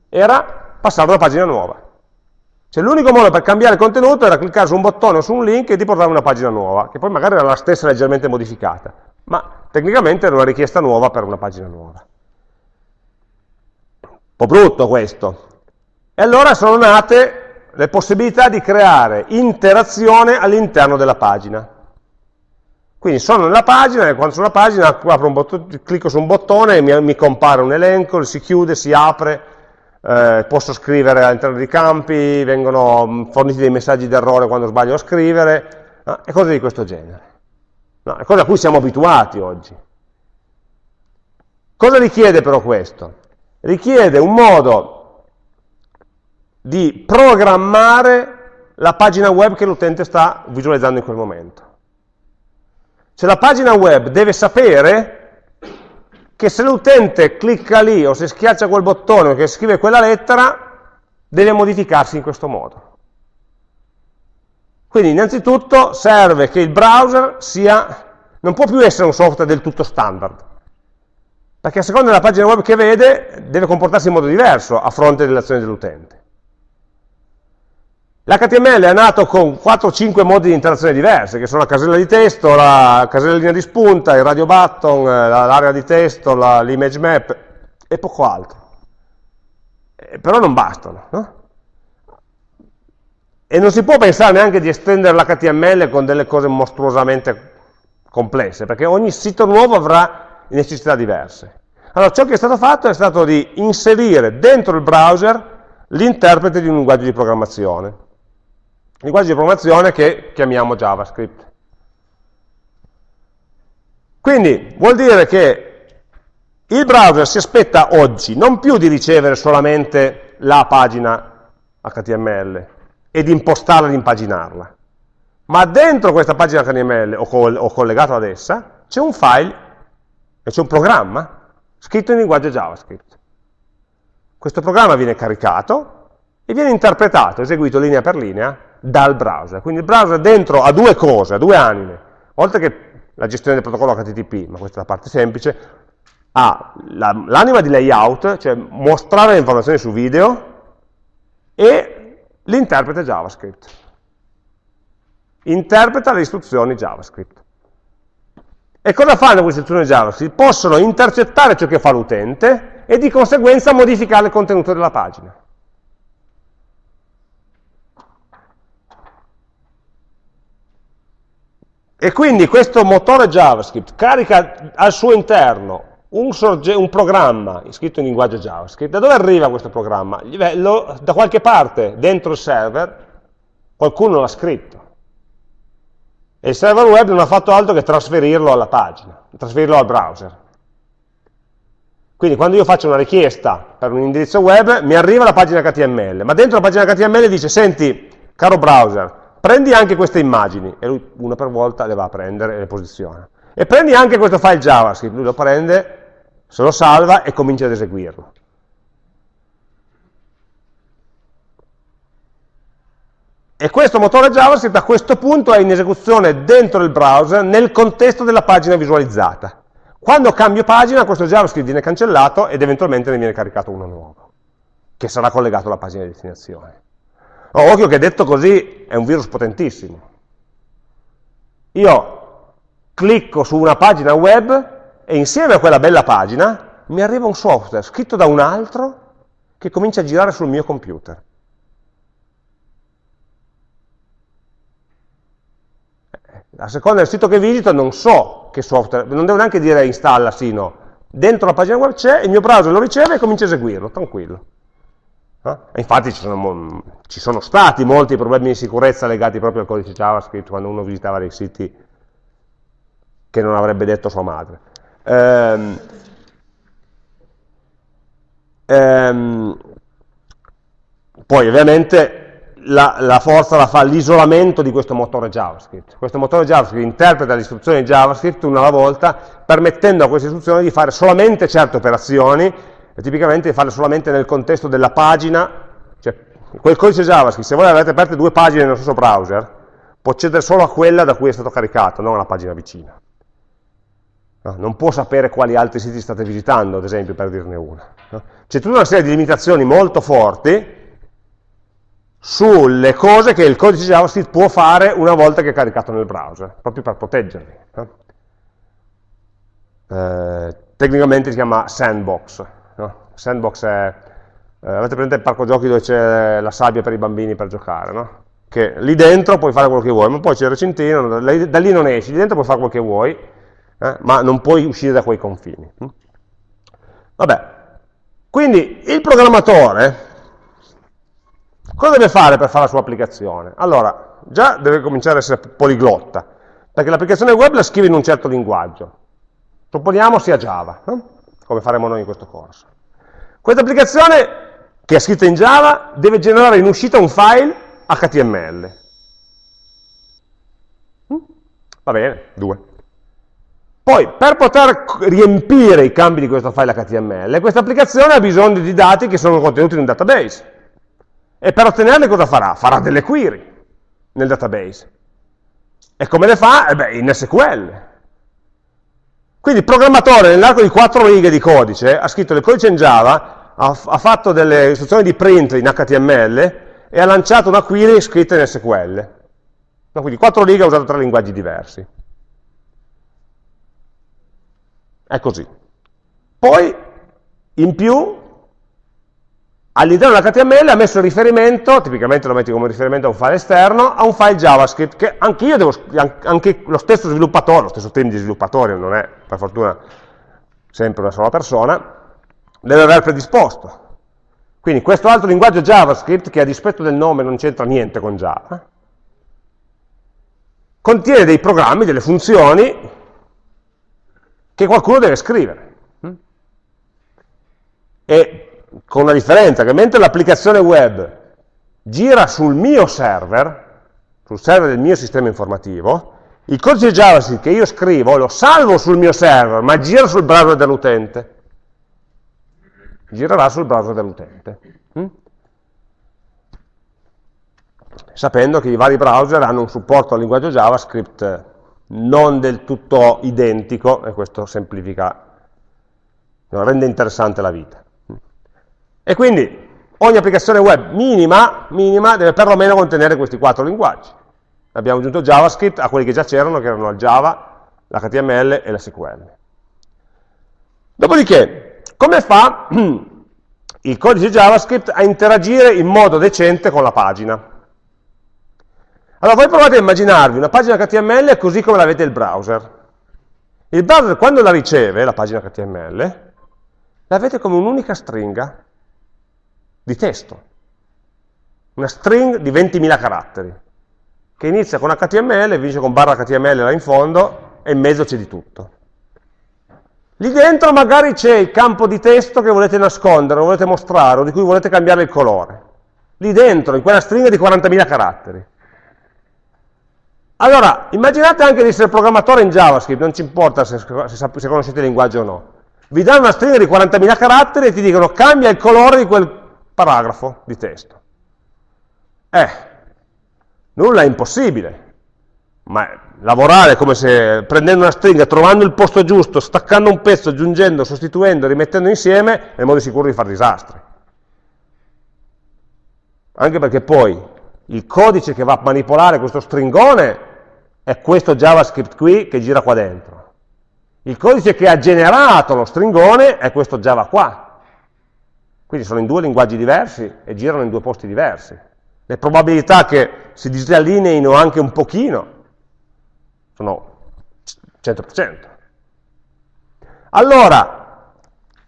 era passare una pagina nuova. Cioè l'unico modo per cambiare contenuto era cliccare su un bottone o su un link e ti portava una pagina nuova, che poi magari era la stessa leggermente modificata, ma tecnicamente era una richiesta nuova per una pagina nuova. Un po' brutto questo. E allora sono nate le possibilità di creare interazione all'interno della pagina. Quindi sono nella pagina e quando sono nella pagina bottone, clicco su un bottone e mi, mi, compare un elenco, si chiude, si apre, eh, posso scrivere all'interno dei campi, vengono mm, forniti dei messaggi d'errore quando sbaglio a scrivere, no? e cose di questo genere. No, è cosa a cui siamo abituati oggi. Cosa richiede però questo? Richiede un modo di programmare la pagina web che l'utente sta visualizzando in quel momento. Cioè la pagina web deve sapere che se l'utente clicca lì o se schiaccia quel bottone o che scrive quella lettera, deve modificarsi in questo modo. Quindi innanzitutto serve che il browser sia, non può più essere un software del tutto standard, perché a seconda della pagina web che vede deve comportarsi in modo diverso a fronte delle azioni dell'utente. L'HTML è nato con 4-5 modi di interazione diversi, che sono la casella di testo, la casella linea di spunta, il radio button, eh, l'area di testo, l'image map e poco altro. Eh, però non bastano. No? E non si può pensare neanche di estendere l'HTML con delle cose mostruosamente complesse, perché ogni sito nuovo avrà necessità diverse. Allora, ciò che è stato fatto è stato di inserire dentro il browser l'interprete di un linguaggio di programmazione linguaggio di programmazione che chiamiamo JavaScript. Quindi vuol dire che il browser si aspetta oggi non più di ricevere solamente la pagina HTML e di impostarla e di impaginarla, ma dentro questa pagina HTML o, col, o collegato ad essa c'è un file, c'è un programma scritto in linguaggio JavaScript. Questo programma viene caricato e viene interpretato, eseguito linea per linea, dal browser. Quindi il browser dentro ha due cose, ha due anime, oltre che la gestione del protocollo HTTP, ma questa è la parte semplice, ha l'anima di layout, cioè mostrare le informazioni su video, e l'interprete JavaScript. Interpreta le istruzioni JavaScript. E cosa fanno queste istruzioni JavaScript? Possono intercettare ciò che fa l'utente e di conseguenza modificare il contenuto della pagina. E quindi questo motore JavaScript carica al suo interno un, un, programma scritto in linguaggio JavaScript. Da dove arriva questo programma? da qualche parte, dentro il server, qualcuno l'ha scritto. E il server web non ha fatto altro che trasferirlo alla pagina, trasferirlo al browser. Quindi quando io faccio una richiesta per un indirizzo web, mi arriva la pagina HTML, ma dentro la pagina HTML dice, senti, caro browser, prendi anche queste immagini, e lui una per volta le va a prendere e le posiziona. E prendi anche questo file JavaScript, lui lo prende, se lo salva e comincia ad eseguirlo. E questo motore JavaScript a questo punto è in esecuzione dentro il browser nel contesto della pagina visualizzata. Quando cambio pagina questo JavaScript viene cancellato ed eventualmente ne viene caricato uno nuovo, che sarà collegato alla pagina di destinazione. Oh, occhio che detto così è un virus potentissimo. Io clicco su una pagina web e insieme a quella bella pagina mi arriva un software scritto da un altro che comincia a girare sul mio computer. A seconda del sito che visito non so che software, non devo neanche dire installa, sì, no. Dentro la pagina web c'è, il mio browser lo riceve e comincia a eseguirlo, tranquillo. Eh? infatti ci sono, ci sono, stati molti problemi di sicurezza legati proprio al codice JavaScript quando uno visitava dei siti che non avrebbe detto sua madre. Ehm, ehm, poi ovviamente la, la, forza la fa l'isolamento di questo motore JavaScript. Questo motore JavaScript interpreta le istruzioni JavaScript una alla volta, permettendo a queste istruzioni di fare solamente certe operazioni e tipicamente farlo solamente nel contesto della pagina, cioè quel codice JavaScript, se voi avete aperte due pagine nello stesso browser, può accedere solo a quella da cui è stato caricato, non alla pagina vicina. No, non può sapere quali altri siti state visitando, ad esempio, per dirne una. No? C'è tutta una serie di limitazioni molto forti sulle cose che il codice JavaScript può fare una volta che è caricato nel browser, proprio per proteggerli. No? Eh, tecnicamente si chiama sandbox, Sandbox è, eh, avete presente il parco giochi dove c'è la sabbia per i bambini per giocare? Che lì dentro puoi fare quello che vuoi, ma poi c'è il recintino, da lì non esci, lì dentro puoi fare quello che vuoi, eh? ma non puoi uscire da quei confini. Hm? Vabbè, quindi il programmatore cosa deve fare per fare la sua applicazione? Allora, già deve cominciare a essere poliglotta, perché l'applicazione web la scrive in un certo linguaggio, supponiamo sia Java, no? come faremo noi in questo corso. Questa applicazione, che è scritta in Java, deve generare in uscita un file HTML. Mm? Va bene, due. Poi, per poter riempire i campi di questo file HTML, questa applicazione ha bisogno di dati che sono contenuti in un database. E per ottenerli cosa farà? Farà delle query nel database. E come le fa? Eh beh, in SQL. Quindi il programmatore nell'arco di quattro righe di codice ha scritto del codice in Java, ha, ha, fatto delle istruzioni di print in HTML e ha lanciato una query scritta in SQL. No, quindi quattro righe ha usato tre linguaggi diversi. È così. Poi, in più, all'interno dell'HTML ha messo il riferimento, tipicamente lo metti come riferimento a un file esterno, a un file JavaScript, che anche io devo, anche lo stesso sviluppatore, lo stesso team di sviluppatori, non è per fortuna sempre una sola persona, deve aver predisposto. Quindi questo altro linguaggio JavaScript, che a dispetto del nome non c'entra niente con Java, contiene dei programmi, delle funzioni, che qualcuno deve scrivere. E con la differenza che mentre l'applicazione web gira sul mio server, sul server del mio sistema informativo, il codice JavaScript che io scrivo lo salvo sul mio server, ma gira sul browser dell'utente. Girerà sul browser dell'utente. Hm? Sapendo che i vari browser hanno un supporto al linguaggio JavaScript non del tutto identico, e questo semplifica, rende interessante la vita. E quindi ogni applicazione web minima, minima deve perlomeno contenere questi quattro linguaggi. Abbiamo aggiunto JavaScript a quelli che già c'erano, che erano il Java, l'HTML e la SQL. Dopodiché, come fa il codice JavaScript a interagire in modo decente con la pagina? Allora voi provate a immaginarvi una pagina HTML così come l'avete il browser. Il browser quando la riceve, la pagina HTML, l'avete come un'unica stringa di testo. Una string di 20.000 caratteri, che inizia con HTML, finisce con barra HTML là in fondo, e in mezzo c'è di tutto. Lì dentro magari c'è il campo di testo che volete nascondere, lo volete mostrare, o di cui volete cambiare il colore. Lì dentro, in quella stringa di 40.000 caratteri. Allora, immaginate anche di essere programmatore in JavaScript, non ci importa se, se, se conoscete il linguaggio o no. Vi danno una stringa di 40.000 caratteri e ti dicono cambia il colore di quel paragrafo di testo. Eh, nulla è impossibile, ma lavorare come se prendendo una stringa, trovando il posto giusto, staccando un pezzo, aggiungendo, sostituendo, rimettendo insieme, è il modo sicuro di fare disastri. Anche perché poi il codice che va a manipolare questo stringone è questo JavaScript qui che gira qua dentro. Il codice che ha generato lo stringone è questo Java qua. Quindi sono in due linguaggi diversi e girano in due posti diversi. Le probabilità che si disallineino anche un pochino sono 100%. Allora,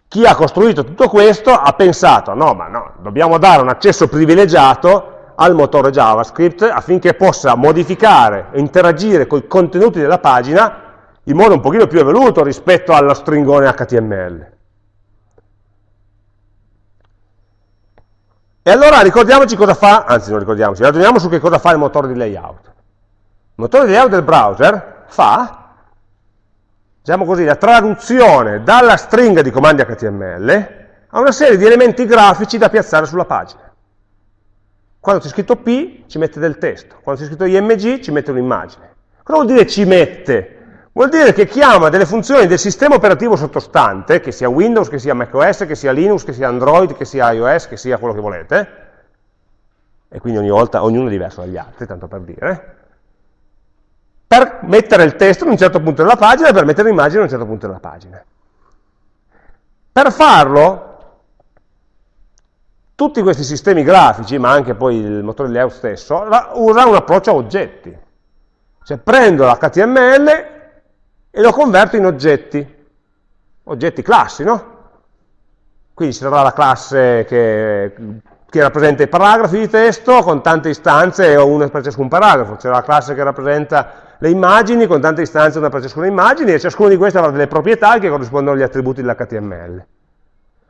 chi ha costruito tutto questo ha pensato, no, ma no, dobbiamo dare un accesso privilegiato al motore JavaScript affinché possa modificare e interagire con i contenuti della pagina in modo un pochino più evoluto rispetto allo stringone HTML. E allora ricordiamoci cosa fa, anzi non ricordiamoci, ragioniamo su che cosa fa il motore di layout. Il motore di layout del browser fa, diciamo così, la traduzione dalla stringa di comandi HTML a una serie di elementi grafici da piazzare sulla pagina. Quando c'è scritto P ci mette del testo, quando c'è scritto IMG ci mette un'immagine. Cosa vuol dire ci mette? Vuol dire che chiama delle funzioni del sistema operativo sottostante, che sia Windows, che sia macOS, che sia Linux, che sia Android, che sia iOS, che sia quello che volete, e quindi ogni volta ognuno è diverso dagli altri, tanto per dire, per mettere il testo in un certo punto della pagina e per mettere l'immagine in un certo punto della pagina. Per farlo tutti questi sistemi grafici, ma anche poi il motore layout stesso, usa un approccio a oggetti. Cioè prendo l'HTML e lo converto in oggetti, oggetti classi, no? Quindi ci sarà la classe che, che, rappresenta i paragrafi di testo con tante istanze o una per ciascun paragrafo, c'è la classe che rappresenta le immagini con tante istanze una per ciascuna immagine e ciascuna di queste avrà delle proprietà che corrispondono agli attributi dell'HTML.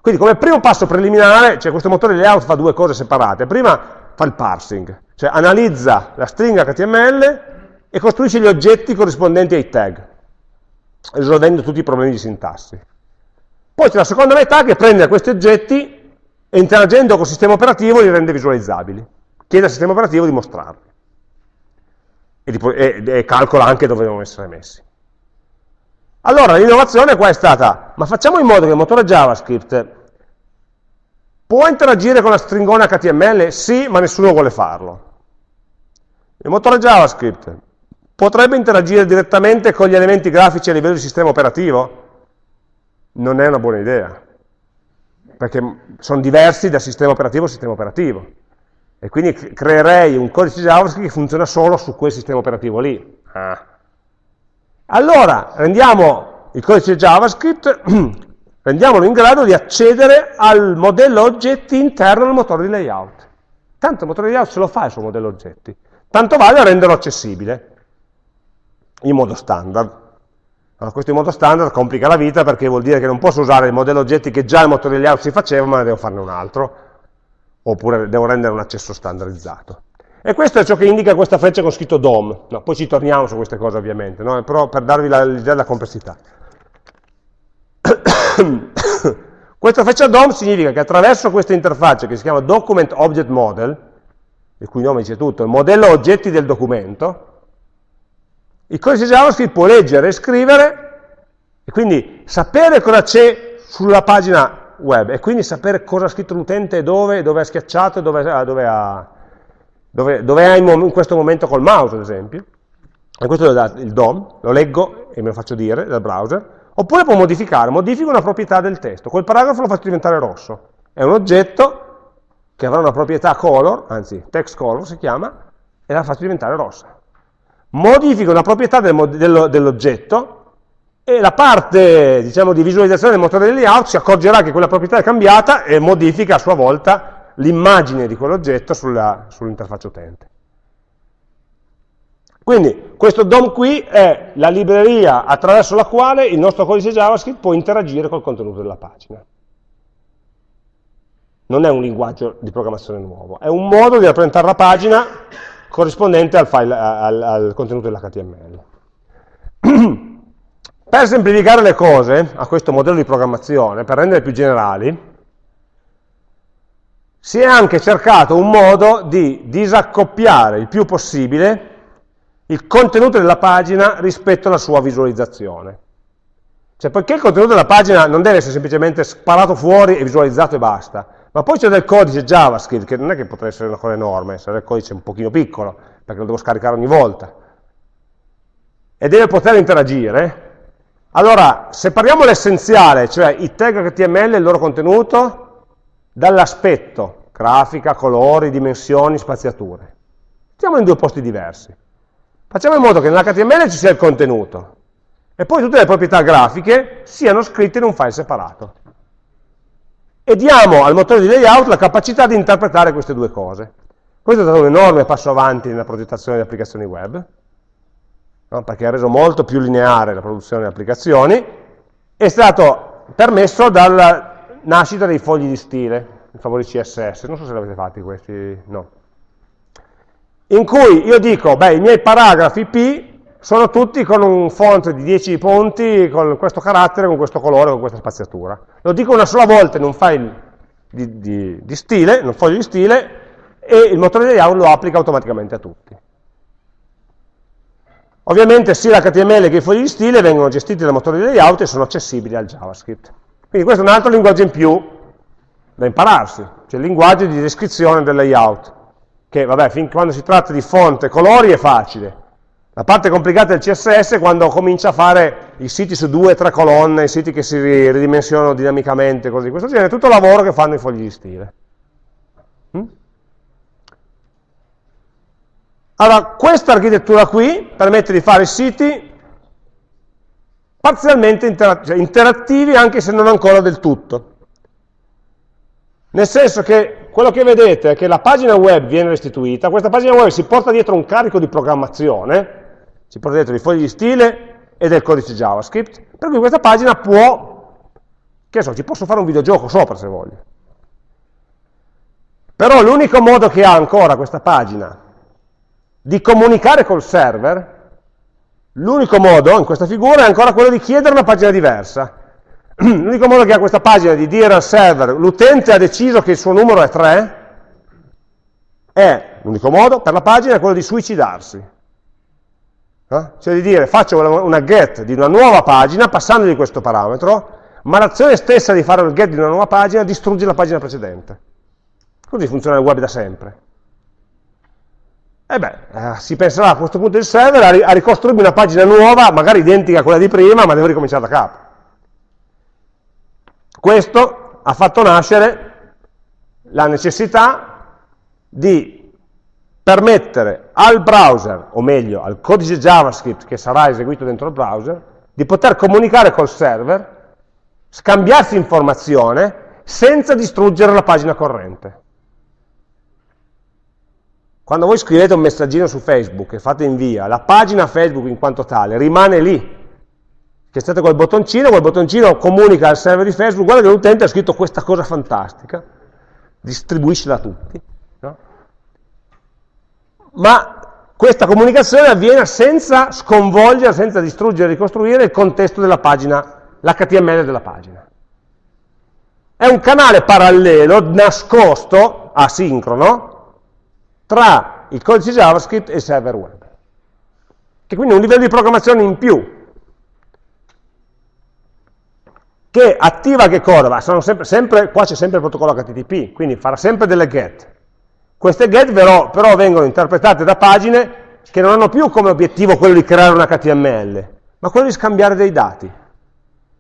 Quindi come primo passo preliminare, cioè questo motore di layout fa due cose separate. Prima fa il parsing, cioè analizza la stringa HTML e costruisce gli oggetti corrispondenti ai tag, risolvendo tutti i problemi di sintassi. Poi c'è la seconda metà che prende questi oggetti e interagendo con il sistema operativo li rende visualizzabili. Chiede al sistema operativo di mostrarli. E, e, e calcola anche dove devono essere messi. Allora l'innovazione qua è stata, ma facciamo in modo che il motore JavaScript Può interagire con la stringona HTML? Sì, ma nessuno vuole farlo. Il motore JavaScript potrebbe interagire direttamente con gli elementi grafici a livello di sistema operativo? Non è una buona idea, perché sono diversi da sistema operativo a sistema operativo. E quindi creerei un codice JavaScript che funziona solo su quel sistema operativo lì. Ah. Allora, rendiamo il codice JavaScript rendiamolo in grado di accedere al modello oggetti interno al motore di layout. Tanto il motore di layout ce lo fa il suo modello oggetti, tanto vale a renderlo accessibile in modo standard. Allora, questo in modo standard complica la vita perché vuol dire che non posso usare il modello oggetti che già il motore di layout si faceva, ma ne devo farne un altro, oppure devo rendere un accesso standardizzato. E questo è ciò che indica questa freccia con scritto DOM. No, poi ci torniamo su queste cose ovviamente, no? però per darvi l'idea della complessità. Questa freccia DOM significa che attraverso questa interfaccia che si chiama Document Object Model, il cui nome dice tutto, il modello oggetti del documento, il codice JavaScript può leggere e scrivere e quindi sapere cosa c'è sulla pagina web e quindi sapere cosa ha scritto l'utente, dove, dove ha schiacciato, dove, dove, ha, dove, dove è in, questo momento col mouse, ad esempio. E questo è il DOM, lo leggo e me lo faccio dire dal browser. Oppure può modificare, modifico una proprietà del testo, quel paragrafo lo faccio diventare rosso. È un oggetto che avrà una proprietà color, anzi text color si chiama, e la faccio diventare rossa. Modifico una proprietà del, dell'oggetto e la parte diciamo, di visualizzazione del motore del layout si accorgerà che quella proprietà è cambiata e modifica a sua volta l'immagine di quell'oggetto sull'interfaccia utente. Quindi questo DOM qui è la libreria attraverso la quale il nostro codice JavaScript può interagire col contenuto della pagina. Non è un linguaggio di programmazione nuovo, è un modo di rappresentare la pagina corrispondente al, file, al, al contenuto dell'HTML. Per semplificare le cose a questo modello di programmazione, per rendere più generali, si è anche cercato un modo di disaccoppiare il più possibile il contenuto della pagina rispetto alla sua visualizzazione. Cioè, poiché il contenuto della pagina non deve essere semplicemente sparato fuori e visualizzato e basta, ma poi c'è del codice JavaScript, che non è che potrà essere una cosa enorme, sarà il codice un pochino piccolo, perché lo devo scaricare ogni volta, e deve poter interagire, allora, separiamo l'essenziale, cioè i tag HTML e il loro contenuto, dall'aspetto, grafica, colori, dimensioni, spaziature. Mettiamo in due posti diversi. Facciamo in modo che nell'HTML ci sia il contenuto e poi tutte le proprietà grafiche siano scritte in un file separato. E diamo al motore di layout la capacità di interpretare queste due cose. Questo è stato un enorme passo avanti nella progettazione di applicazioni web no? perché ha reso molto più lineare la produzione di applicazioni, è stato permesso dalla nascita dei fogli di stile, i favori CSS, non so se li avete fatti questi, no. In cui io dico, beh, i miei paragrafi P sono tutti con un font di 10 punti, con questo carattere, con questo colore, con questa spaziatura. Lo dico una sola volta in un file di, di, di stile, in un foglio di stile, e il motore di layout lo applica automaticamente a tutti. Ovviamente sia l'HTML che i fogli di stile vengono gestiti dal motore di layout e sono accessibili al JavaScript. Quindi questo è un altro linguaggio in più da impararsi, cioè il linguaggio di descrizione del layout, che vabbè, fin quando si tratta di fonte e colori è facile. La parte complicata del CSS è quando comincia a fare i siti su due o tre colonne, i siti che si ridimensionano dinamicamente, così di questo genere, tutto il lavoro che fanno i fogli di stile. Mm? Allora, questa architettura qui permette di fare siti parzialmente cioè interattivi anche se non ancora del tutto. Nel senso che quello che vedete è che la pagina web viene restituita, questa pagina web si porta dietro un carico di programmazione, si porta dietro i fogli di stile e del codice JavaScript, per cui questa pagina può, che so, ci posso fare un videogioco sopra se voglio. Però l'unico modo che ha ancora questa pagina di comunicare col server, l'unico modo in questa figura è ancora quello di chiedere una pagina diversa. L'unico modo che ha questa pagina di dire al server l'utente ha deciso che il suo numero è 3, è, l'unico modo per la pagina è quello di suicidarsi. Eh? Cioè di dire faccio una, get di una nuova pagina passando di questo parametro, ma l'azione stessa di fare il get di una nuova pagina distrugge la pagina precedente. Così funziona il web da sempre. E eh beh, eh, si penserà a questo punto il server a ricostruirmi una pagina nuova, magari identica a quella di prima, ma devo ricominciare da capo. Questo ha fatto nascere la necessità di permettere al browser, o meglio al codice JavaScript che sarà eseguito dentro il browser, di poter comunicare col server, scambiarsi informazione senza distruggere la pagina corrente. Quando voi scrivete un messaggino su Facebook e fate invia, la pagina Facebook in quanto tale rimane lì. Che state quel bottoncino, quel bottoncino comunica al server di Facebook, guarda che l'utente ha scritto questa cosa fantastica, distribuiscela a tutti. No? Ma questa comunicazione avviene senza sconvolgere, senza distruggere, ricostruire il contesto della pagina, l'HTML della pagina. È un canale parallelo, nascosto, asincrono, tra il codice JavaScript e il server web, che quindi è un livello di programmazione in più, che attiva che cosa? Sempre, sempre, qua c'è sempre il protocollo HTTP, quindi farà sempre delle get. Queste get però, però vengono interpretate da pagine che non hanno più come obiettivo quello di creare un HTML, ma quello di scambiare dei dati.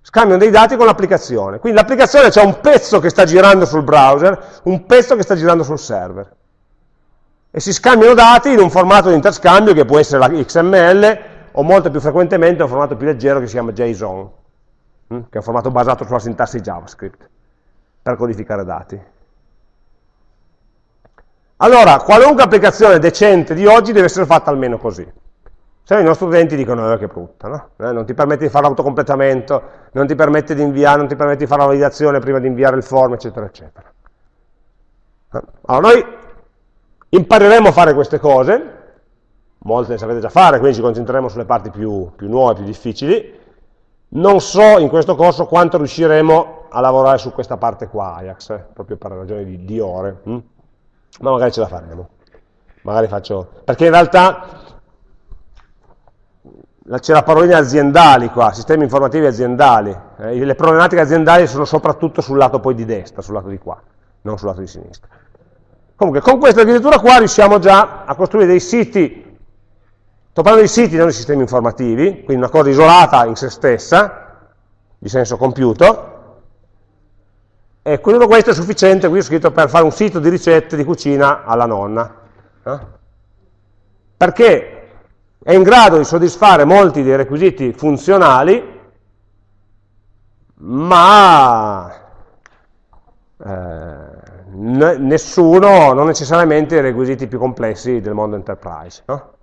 Scambiano dei dati con l'applicazione. Quindi l'applicazione c'è un pezzo che sta girando sul browser, un pezzo che sta girando sul server. E si scambiano dati in un formato di interscambio che può essere la XML o molto più frequentemente un formato più leggero che si chiama JSON, hm, che è un formato basato sulla sintassi JavaScript, per codificare dati. Allora, qualunque applicazione decente di oggi deve essere fatta almeno così. Se no i nostri utenti dicono, eh, che brutta, no? eh, non ti permette di fare l'autocompletamento, non ti permette di inviare, non ti permette di fare la validazione prima di inviare il form, eccetera, eccetera. Eh, allora noi impareremo a fare queste cose, molte le sapete già fare, quindi ci concentreremo sulle parti più, più nuove, più difficili. Non so in questo corso quanto riusciremo a lavorare su questa parte qua, Ajax, eh, proprio per ragioni di, di ore. Hm? ma magari ce la faremo. Magari faccio... Perché in realtà c'è la parolina aziendali qua, sistemi informativi aziendali. Eh, le problematiche aziendali sono soprattutto sul lato poi di destra, sul lato di qua, non sul lato di sinistra. Comunque, con questa architettura qua riusciamo già a costruire dei siti, sto parlando di siti, non di sistemi informativi, quindi una cosa isolata in se stessa, di senso compiuto, e tutto questo è sufficiente, qui ho scritto per fare un sito di ricette di cucina alla nonna. Eh? Perché è in grado di soddisfare molti dei requisiti funzionali, ma eh, nessuno, non necessariamente i requisiti più complessi del mondo enterprise. No?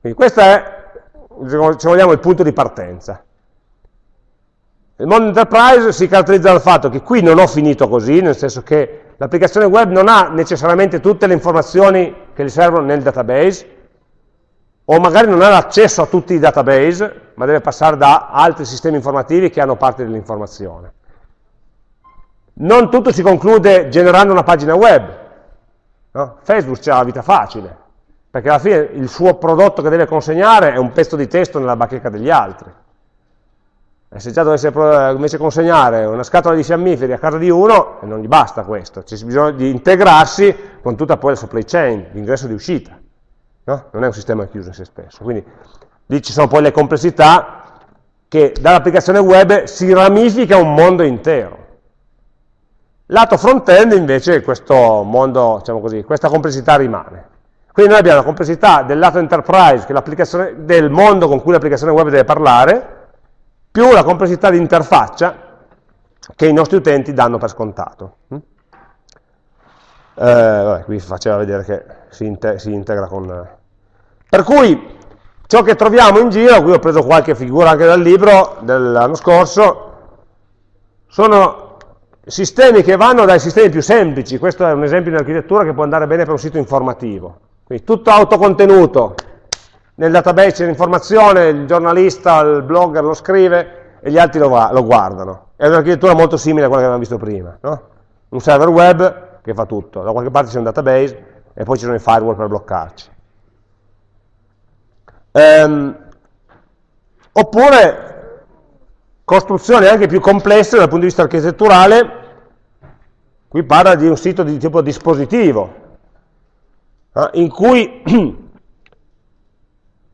Quindi questo è, se vogliamo, il punto di partenza. Il mondo enterprise si caratterizza dal fatto che qui non ho finito così, nel senso che l'applicazione web non ha necessariamente tutte le informazioni che gli servono nel database, o magari non ha l'accesso a tutti i database, ma deve passare da altri sistemi informativi che hanno parte dell'informazione. Non tutto si conclude generando una pagina web. No? Facebook ha la vita facile, perché alla fine il suo prodotto che deve consegnare è un pezzo di testo nella bacheca degli altri. E se già dovesse invece consegnare una scatola di fiammiferi a casa di uno, non gli basta questo, c'è bisogno di integrarsi con tutta poi la supply chain, l'ingresso e l'uscita. No? Non è un sistema chiuso in se stesso. Quindi lì ci sono poi le complessità che dall'applicazione web si ramifica un mondo intero. Lato front-end invece questo mondo, diciamo così, questa complessità rimane. Quindi noi abbiamo la complessità del lato enterprise, del mondo con cui l'applicazione web deve parlare, più la complessità di interfaccia che i nostri utenti danno per scontato. Mm? Eh, vabbè, qui faceva vedere che si, inte si integra con... Per cui ciò che troviamo in giro, qui ho preso qualche figura anche dal libro dell'anno scorso, sono sistemi che vanno dai sistemi più semplici, questo è un esempio di architettura che può andare bene per un sito informativo, quindi tutto autocontenuto, nel database c'è l'informazione, il giornalista, il blogger lo scrive e gli altri lo, lo guardano. È un'architettura molto simile a quella che abbiamo visto prima. No? Un server web che fa tutto, da qualche parte c'è un database e poi ci sono i firewall per bloccarci. Ehm, oppure costruzioni anche più complesse dal punto di vista architetturale, qui parla di un sito di tipo dispositivo, eh, in cui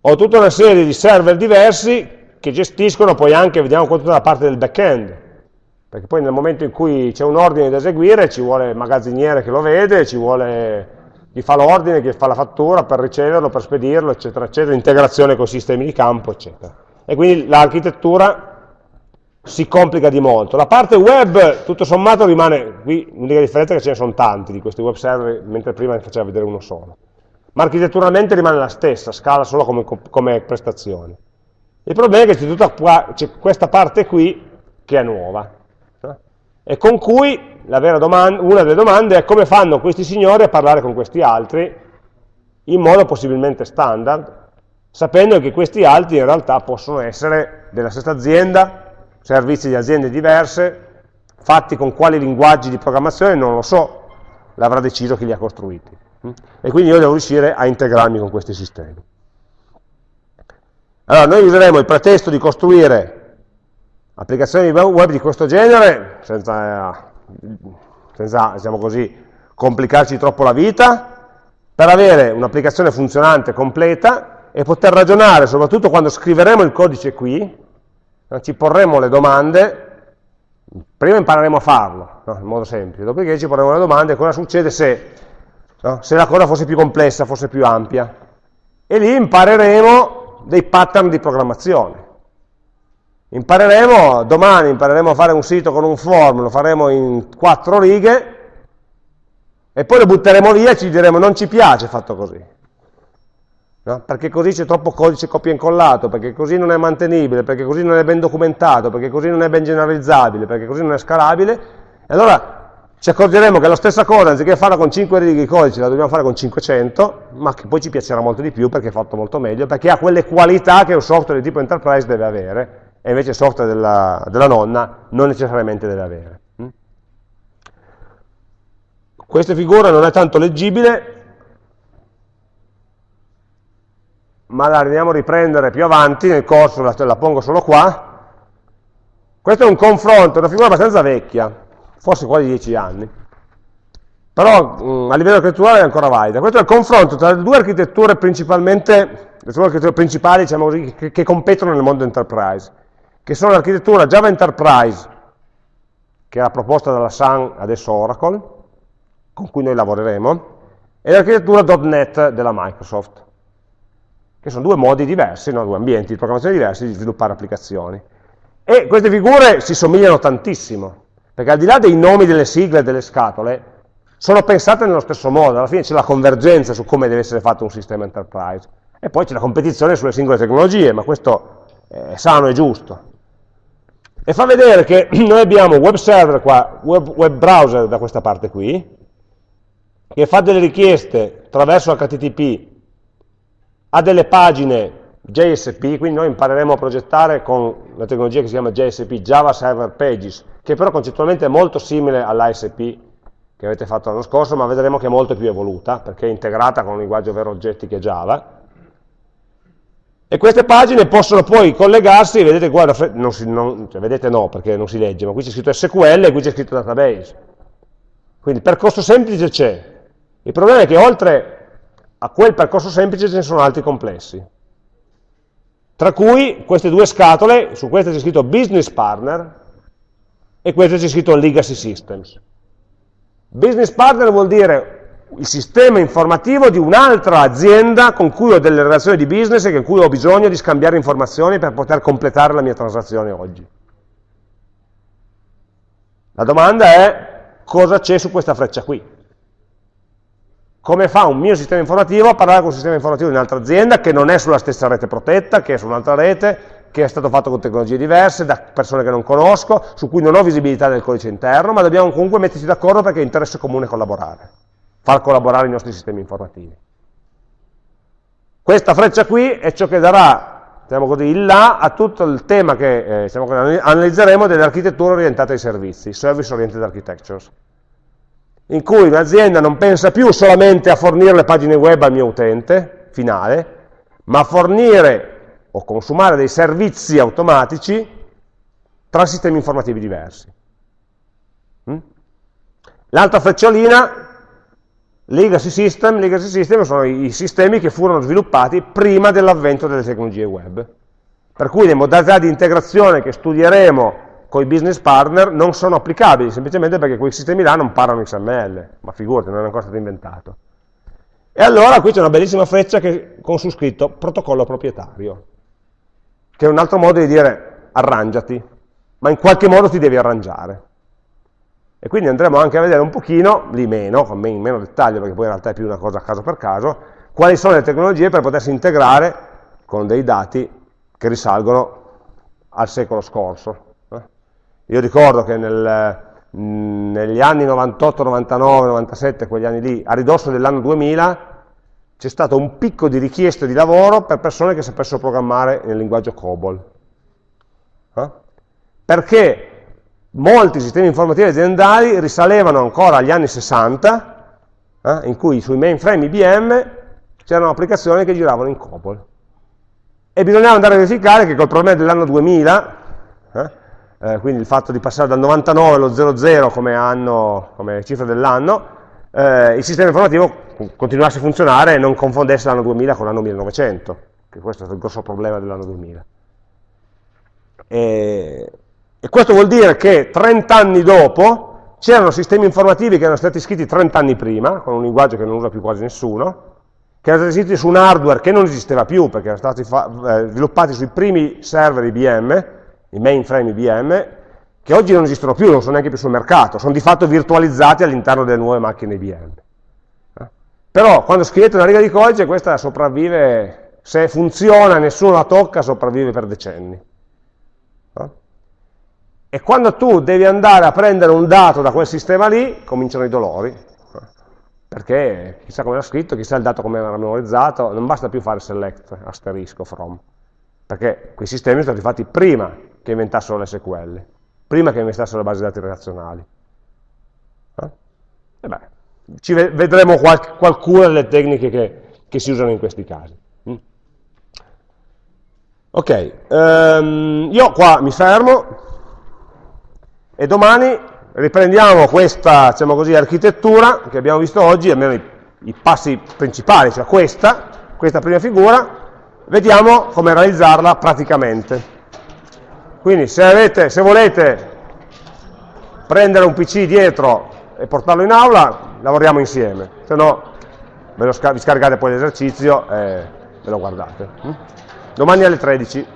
ho tutta una serie di server diversi che gestiscono poi anche, vediamo tutta la parte del back-end, perché poi nel momento in cui c'è un ordine da eseguire ci vuole il magazziniere che lo vede, ci vuole chi fa l'ordine, chi fa la fattura per riceverlo, per spedirlo, eccetera, eccetera, integrazione con sistemi di campo, eccetera. E quindi l'architettura si complica di molto. La parte web, tutto sommato, rimane, qui l'unica differenza è che ce ne sono tanti di questi web server, mentre prima ne faceva vedere uno solo ma architetturalmente rimane la stessa, scala solo come, come prestazioni. Il problema è che c'è questa parte qui che è nuova, eh? e con cui domanda, una delle domande è come fanno questi signori a parlare con questi altri in modo possibilmente standard, sapendo che questi altri in realtà possono essere della stessa azienda, servizi di aziende diverse, fatti con quali linguaggi di programmazione non lo so, l'avrà deciso chi li ha costruiti. E quindi io devo riuscire a integrarmi con questi sistemi. Allora, noi useremo il pretesto di costruire applicazioni web di questo genere, senza, senza diciamo così, complicarci troppo la vita, per avere un'applicazione funzionante, completa, e poter ragionare, soprattutto quando scriveremo il codice qui, ci porremo le domande, prima impareremo a farlo, no? in modo semplice, dopodiché ci porremo le domande cosa succede se, no? se la cosa fosse più complessa, fosse più ampia, e lì impareremo dei pattern di programmazione. Impareremo, domani impareremo a fare un sito con un form, lo faremo in quattro righe, e poi lo butteremo via e ci diremo non ci piace fatto così. No? Perché così c'è troppo codice copia e incollato, perché così non è mantenibile, perché così non è ben documentato, perché così non è ben generalizzabile, perché così non è scalabile. E allora ci accorgeremo che la stessa cosa, anziché farla con 5 righe di codice, la dobbiamo fare con 500, ma che poi ci piacerà molto di più perché è fatto molto meglio, perché ha quelle qualità che un software di tipo enterprise deve avere, e invece il software della, della nonna non necessariamente deve avere. Mm? Questa figura non è tanto leggibile, ma la andiamo a riprendere più avanti nel corso, la, la pongo solo qua. Questo è un confronto, una figura abbastanza vecchia, forse quasi 10 anni, però mh, mm, a livello architetturale è ancora valida. Questo è il confronto tra le due architetture principalmente, le due architetture principali diciamo così, che, che competono nel mondo enterprise, che sono l'architettura Java Enterprise, che era proposta dalla Sun, adesso Oracle, con cui noi lavoreremo, e l'architettura .NET della Microsoft che sono due modi diversi, no? due ambienti di programmazione diversi di sviluppare applicazioni. E queste figure si somigliano tantissimo, perché al di là dei nomi delle sigle e delle scatole, sono pensate nello stesso modo, alla fine c'è la convergenza su come deve essere fatto un sistema enterprise, e poi c'è la competizione sulle singole tecnologie, ma questo è sano e giusto. E fa vedere che noi abbiamo web server qua, web, web browser da questa parte qui, che fa delle richieste attraverso HTTP ha delle pagine JSP, quindi noi impareremo a progettare con una tecnologia che si chiama JSP, Java Server Pages, che però concettualmente è molto simile all'ASP che avete fatto l'anno scorso, ma vedremo che è molto più evoluta, perché è integrata con un linguaggio vero oggetti che è Java. E queste pagine possono poi collegarsi, vedete qua, non si, non, cioè vedete no, perché non si legge, ma qui c'è scritto SQL e qui c'è scritto database. Quindi il percorso semplice c'è. Il problema è che oltre a quel percorso semplice ce ne sono altri complessi. Tra cui queste due scatole, su questa c'è scritto Business Partner e questa c'è scritto Legacy Systems. Business Partner vuol dire il sistema informativo di un'altra azienda con cui ho delle relazioni di business e con cui ho bisogno di scambiare informazioni per poter completare la mia transazione oggi. La domanda è cosa c'è su questa freccia qui? Come fa un mio sistema informativo a parlare con un sistema informativo di un'altra azienda che non è sulla stessa rete protetta, che è su un'altra rete, che è stato fatto con tecnologie diverse, da persone che non conosco, su cui non ho visibilità del codice interno, ma dobbiamo comunque metterci d'accordo perché è interesse comune collaborare, far collaborare i nostri sistemi informativi. Questa freccia qui è ciò che darà, diciamo così, il là a tutto il tema che eh, diciamo, analizzeremo delle architetture orientate ai servizi, Service Oriented Architectures in cui un'azienda non pensa più solamente a fornire le pagine web al mio utente finale, ma a fornire o consumare dei servizi automatici tra sistemi informativi diversi. Mm? L'altra frecciolina, legacy system, legacy system sono i sistemi che furono sviluppati prima dell'avvento delle tecnologie web. Per cui le modalità di integrazione che studieremo con i business partner non sono applicabili, semplicemente perché quei sistemi là non parlano XML, ma figurati, non è ancora stato inventato. E allora qui c'è una bellissima freccia che, con su scritto protocollo proprietario, che è un altro modo di dire arrangiati, ma in qualche modo ti devi arrangiare. E quindi andremo anche a vedere un pochino, lì meno, in meno dettaglio, perché poi in realtà è più una cosa caso per caso, quali sono le tecnologie per potersi integrare con dei dati che risalgono al secolo scorso. Io ricordo che nel, negli anni 98, 99, 97, quegli anni lì, a ridosso dell'anno 2000, c'è stato un picco di richieste di lavoro per persone che sapessero programmare nel linguaggio COBOL. Eh? Perché molti sistemi informativi aziendali risalevano ancora agli anni 60, eh, in cui sui mainframe IBM c'erano applicazioni che giravano in COBOL. E bisognava andare a verificare che col problema dell'anno 2000, eh, eh, quindi il fatto di passare dal 99 allo 00 come, anno, come cifra dell'anno, eh, il sistema informativo continuasse a funzionare e non confondesse l'anno 2000 con l'anno 1900, che questo è il grosso problema dell'anno 2000. E, e questo vuol dire che 30 anni dopo c'erano sistemi informativi che erano stati scritti 30 anni prima, con un linguaggio che non usa più quasi nessuno, che erano stati scritti su un hardware che non esisteva più, perché erano stati eh, sviluppati sui primi server IBM, i mainframe IBM, che oggi non esistono più, non sono neanche più sul mercato, sono di fatto virtualizzati all'interno delle nuove macchine IBM. Eh? Però quando scrivete una riga di codice questa sopravvive, se funziona, nessuno la tocca, sopravvive per decenni. Eh? E quando tu devi andare a prendere un dato da quel sistema lì, cominciano i dolori, perché chissà come era scritto, chissà il dato come era memorizzato, non basta più fare select, asterisco, from, perché quei sistemi sono stati fatti prima che inventassero le SQL, prima che inventassero le basi dati relazionali. Eh? E beh, ci vedremo qual qualcuna delle tecniche che, che, si usano in questi casi. Mm. Ok, um, io qua mi fermo e domani riprendiamo questa diciamo così, architettura che abbiamo visto oggi, almeno i, i passi principali, cioè questa, questa prima figura, vediamo come realizzarla praticamente. Quindi se, avete, se volete prendere un PC dietro e portarlo in aula, lavoriamo insieme, se no vi scaricate poi l'esercizio e ve lo guardate. Domani alle 13.